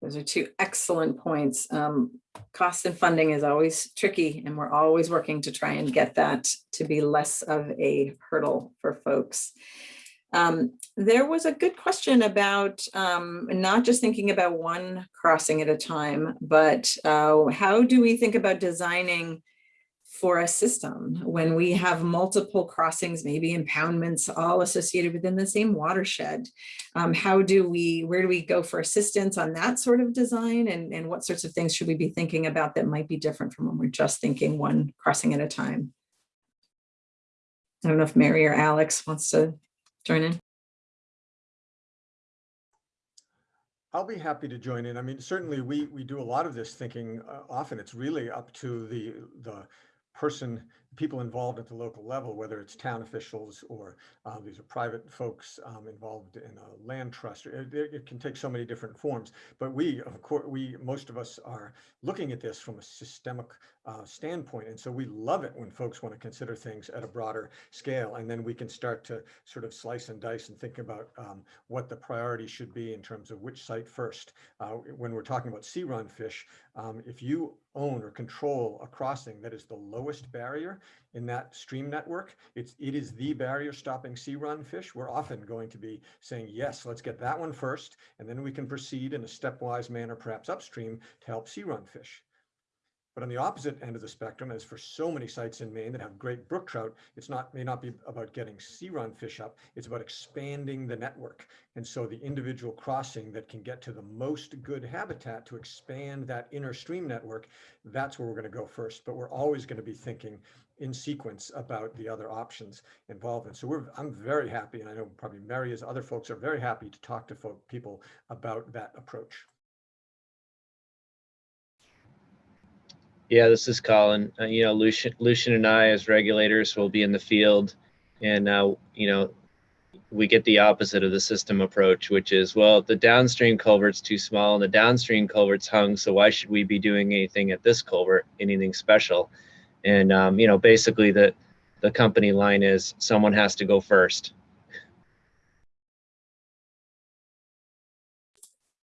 Those are two excellent points. Um, cost and funding is always tricky and we're always working to try and get that to be less of a hurdle for folks. Um, there was a good question about um, not just thinking about one crossing at a time, but uh, how do we think about designing for a system when we have multiple crossings, maybe impoundments all associated within the same watershed. Um, how do we, where do we go for assistance on that sort of design and, and what sorts of things should we be thinking about that might be different from when we're just thinking one crossing at a time? I don't know if Mary or Alex wants to join in. I'll be happy to join in. I mean, certainly we we do a lot of this thinking. Uh, often it's really up to the the person, people involved at the local level, whether it's town officials or uh, these are private folks um, involved in a land trust. It, it- can take so many different forms. But we, of course, we, most of us are looking at this from a systemic uh, standpoint. And so we love it when folks want to consider things at a broader scale. And then we can start to sort of slice and dice and think about um, what the priority should be in terms of which site first. Uh, when we're talking about sea run fish, um, if you own or control a crossing that is the lowest barrier in that stream network, it's, it is the barrier stopping sea run fish. We're often going to be saying, yes, let's get that one first, and then we can proceed in a stepwise manner, perhaps upstream, to help sea run fish. But on the opposite end of the spectrum, as for so many sites in Maine that have great brook trout, it's not, may not be about getting sea run fish up, it's about expanding the network. And so the individual crossing that can get to the most good habitat to expand that inner stream network, that's where we're going to go first. But we're always going to be thinking in sequence about the other options involved. And so we're, I'm very happy, and I know probably Mary as other folks are very happy to talk to folk, people about that approach. Yeah, this is Colin. Uh, you know, Lucian, Lucian and I, as regulators, will be in the field, and uh, you know, we get the opposite of the system approach, which is, well, the downstream culvert's too small and the downstream culvert's hung, so why should we be doing anything at this culvert, anything special? And um, you know, basically, the the company line is someone has to go first.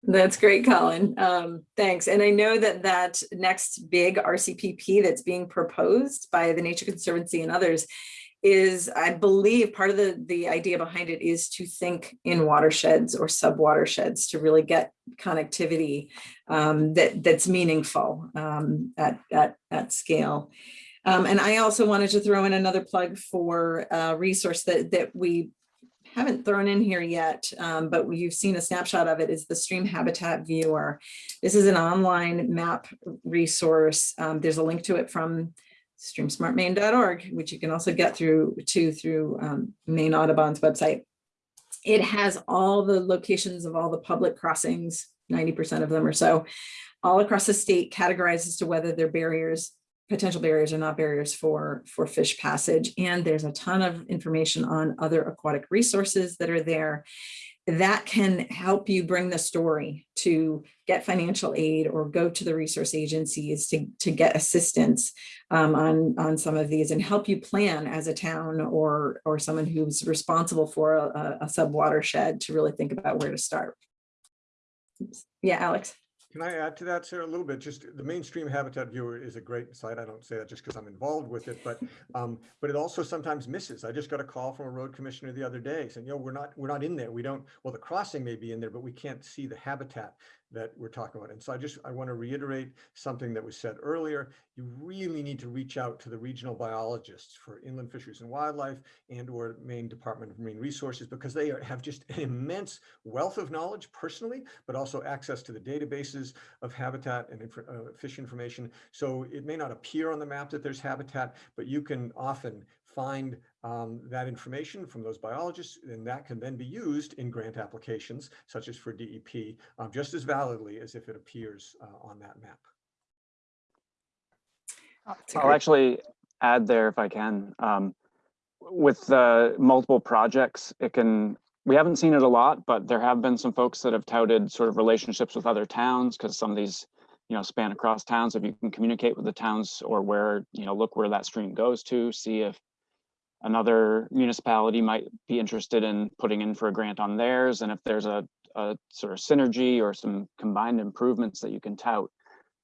That's great, Colin. Um, thanks. And I know that that next big RCPP that's being proposed by the Nature Conservancy and others is, I believe, part of the, the idea behind it is to think in watersheds or sub watersheds to really get connectivity um, that, that's meaningful um, at, at, at scale. Um, and I also wanted to throw in another plug for a resource that, that we haven't thrown in here yet, um, but you've seen a snapshot of it is the Stream Habitat Viewer. This is an online map resource. Um, there's a link to it from streamsmartmaine.org, which you can also get through to through um, Maine Audubon's website. It has all the locations of all the public crossings, 90% of them or so, all across the state categorized as to whether they're barriers potential barriers are not barriers for, for fish passage. And there's a ton of information on other aquatic resources that are there that can help you bring the story to get financial aid or go to the resource agencies to, to get assistance um, on, on some of these and help you plan as a town or, or someone who's responsible for a, a sub watershed to really think about where to start. Oops. Yeah, Alex. Can I add to that, Sarah, a little bit? Just the Maine Stream Habitat Viewer is a great site. I don't say that just because I'm involved with it, but <laughs> um, but it also sometimes misses. I just got a call from a road commissioner the other day saying, you know, we're not we're not in there. We don't. Well, the crossing may be in there, but we can't see the habitat that we're talking about. And so I just I want to reiterate something that was said earlier. You really need to reach out to the regional biologists for inland fisheries and wildlife and or Maine Department of Marine Resources because they are, have just an immense wealth of knowledge personally, but also access to the databases of habitat and inf uh, fish information. So it may not appear on the map that there's habitat, but you can often find um, that information from those biologists, and that can then be used in grant applications, such as for DEP, um, just as validly as if it appears uh, on that map. It's a I'll actually add there if I can. Um, with the multiple projects, it can, we haven't seen it a lot, but there have been some folks that have touted sort of relationships with other towns because some of these, you know, span across towns. If you can communicate with the towns or where, you know, look where that stream goes to, see if another municipality might be interested in putting in for a grant on theirs. And if there's a, a sort of synergy or some combined improvements that you can tout,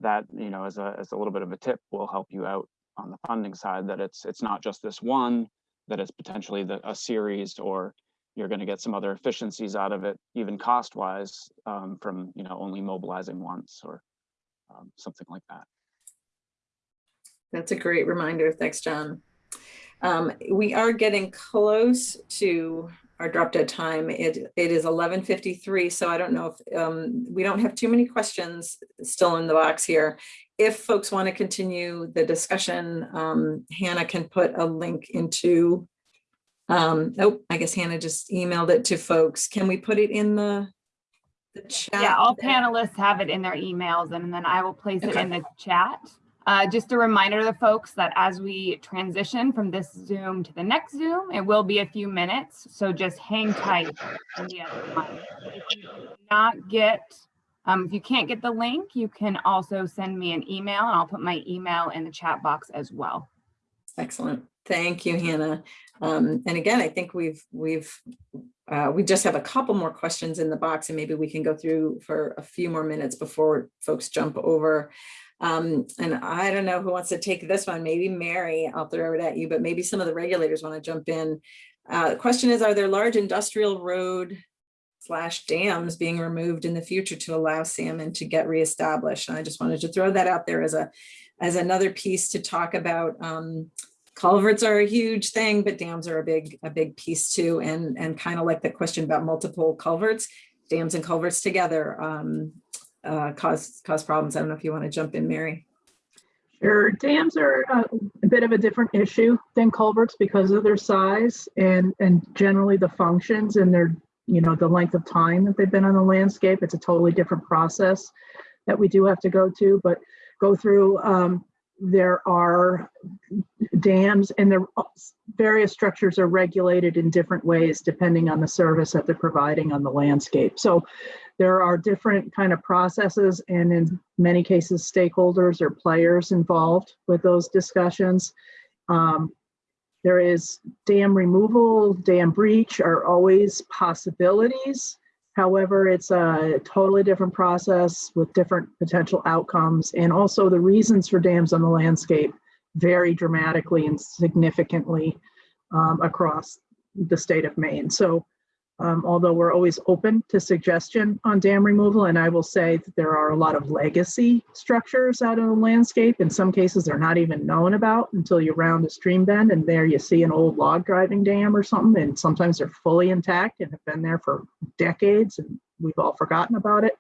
that, you know, as a, as a little bit of a tip will help you out on the funding side, that it's, it's not just this one, that it's potentially the, a series, or you're gonna get some other efficiencies out of it, even cost-wise, um, from, you know, only mobilizing once or um, something like that. That's a great reminder. Thanks, John. Um, we are getting close to our drop dead time. It, it is eleven fifty-three, so I don't know if, um, we don't have too many questions still in the box here. If folks want to continue the discussion, um, Hannah can put a link into, um, oh, I guess Hannah just emailed it to folks. Can we put it in the the chat? Yeah, all panelists have it in their emails and then I will place it in the chat. Uh, just a reminder to the folks that as we transition from this Zoom to the next Zoom, it will be a few minutes. So just hang tight. If you not get, um, if you can't get the link, you can also send me an email and I'll put my email in the chat box as well. Excellent. Thank you, Hannah. Um, and again, I think we've, we've, uh, we just have a couple more questions in the box and maybe we can go through for a few more minutes before folks jump over. Um, and I don't know who wants to take this one, maybe Mary, I'll throw it at you, but maybe some of the regulators want to jump in. Uh, the question is, are there large industrial road slash dams being removed in the future to allow salmon to get reestablished? And I just wanted to throw that out there as a, as another piece to talk about. Um, culverts are a huge thing, but dams are a big, a big piece too. And, and kind of like the question about multiple culverts, dams and culverts together um, uh, cause, cause problems. I don't know if you want to jump in, Mary. Sure, dams are uh, a bit of a different issue than culverts because of their size and, and generally the functions and their, you know, the length of time that they've been on the landscape. It's a totally different process that we do have to go to, but go through. Um, there are dams and the various structures are regulated in different ways depending on the service that they're providing on the landscape. So there are different kind of processes and in many cases stakeholders or players involved with those discussions. Um, there is dam removal, dam breach are always possibilities. However, it's a totally different process with different potential outcomes. And also the reasons for dams on the landscape vary dramatically and significantly um, across the state of Maine. So um, although we're always open to suggestion on dam removal, and I will say that there are a lot of legacy structures out in the landscape. In some cases, they're not even known about until you round a stream bend and there you see an old log driving dam or something. And sometimes they're fully intact and have been there for decades and we've all forgotten about it.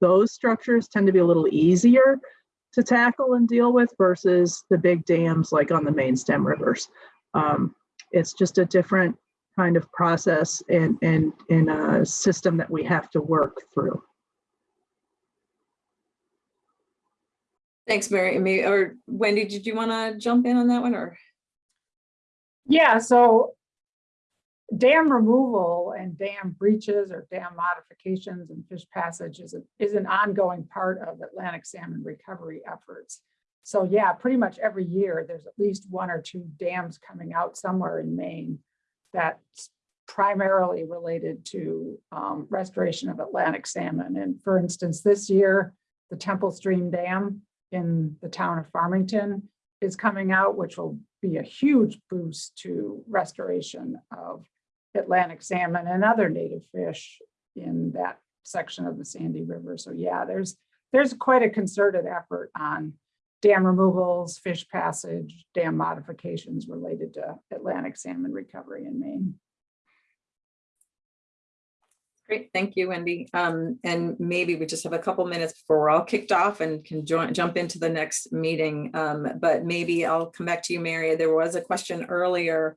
Those structures tend to be a little easier to tackle and deal with versus the big dams like on the main stem rivers. Um, it's just a different kind of process and, and, and a system that we have to work through. Thanks, Mary. Maybe, or Wendy, did you want to jump in on that one or? Yeah, so dam removal and dam breaches or dam modifications and fish passage is, a, is an ongoing part of Atlantic salmon recovery efforts. So yeah, pretty much every year, there's at least one or two dams coming out somewhere in Maine that's primarily related to um, restoration of Atlantic salmon. And for instance, this year, the Temple Stream Dam in the town of Farmington is coming out, which will be a huge boost to restoration of Atlantic salmon and other native fish in that section of the Sandy River. So yeah, there's there's quite a concerted effort on dam removals, fish passage, dam modifications related to Atlantic salmon recovery in Maine. Great, thank you, Wendy. Um, and maybe we just have a couple minutes before we're all kicked off and can join, jump into the next meeting. Um, but maybe I'll come back to you, Mary. There was a question earlier.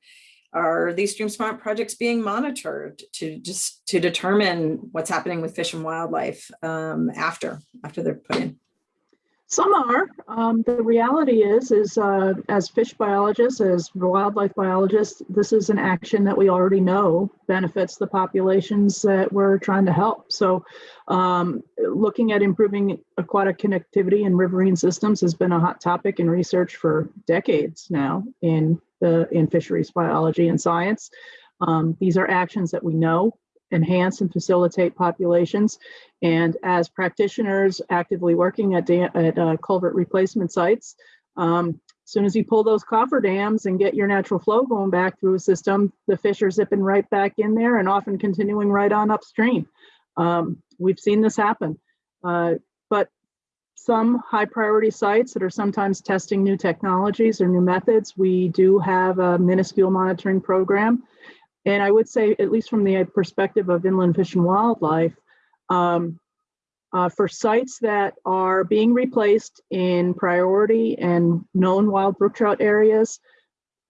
Are these Stream Smart projects being monitored to just to determine what's happening with fish and wildlife um, after after they're put in? Some are. Um, the reality is, is uh, as fish biologists, as wildlife biologists, this is an action that we already know benefits the populations that we're trying to help. So um, looking at improving aquatic connectivity in riverine systems has been a hot topic in research for decades now in the in fisheries biology and science. Um, these are actions that we know enhance and facilitate populations. And as practitioners actively working at, at uh, culvert replacement sites, um, as soon as you pull those coffer dams and get your natural flow going back through a system, the fish are zipping right back in there and often continuing right on upstream. Um, we've seen this happen. Uh, but some high priority sites that are sometimes testing new technologies or new methods, we do have a minuscule monitoring program and I would say, at least from the perspective of inland fish and wildlife, um, uh, for sites that are being replaced in priority and known wild brook trout areas,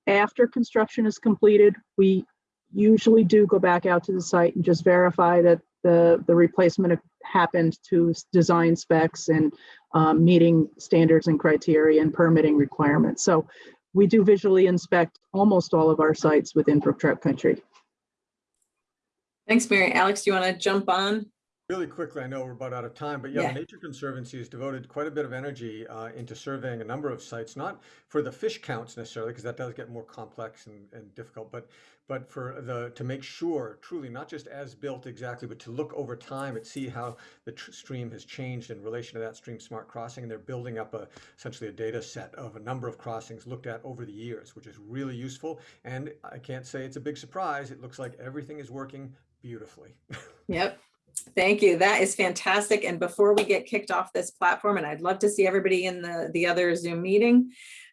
after construction is completed, we usually do go back out to the site and just verify that the, the replacement happened to design specs and um, meeting standards and criteria and permitting requirements. So we do visually inspect almost all of our sites within Brook Trout Country. Thanks, Mary. Alex, do you want to jump on? Really quickly, I know we're about out of time, but yeah, Yeah. the Nature Conservancy has devoted quite a bit of energy uh, into surveying a number of sites, not for the fish counts necessarily, because that does get more complex and, and difficult, but but for the to make sure truly not just as built exactly, but to look over time and see how the tr- stream has changed in relation to that stream smart crossing. And they're building up a essentially a data set of a number of crossings looked at over the years, which is really useful. And I can't say it's a big surprise. It looks like everything is working beautifully. <laughs> Yep. Thank you. That is fantastic. And before we get kicked off this platform, and I'd love to see everybody in the, the other Zoom meeting.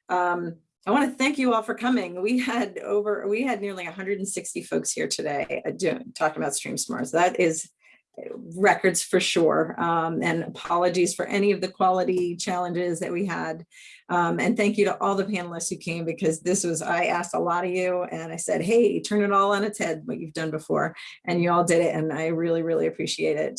um, I want to thank you all for coming. We had over, we had nearly 160 folks here today uh, doing, talking about Stream Smarts. That is records for sure. Um, and apologies for any of the quality challenges that we had. Um, and thank you to all the panelists who came because this was, I asked a lot of you and I said, hey, turn it all on its head, what you've done before. And you all did it. And I really, really appreciate it.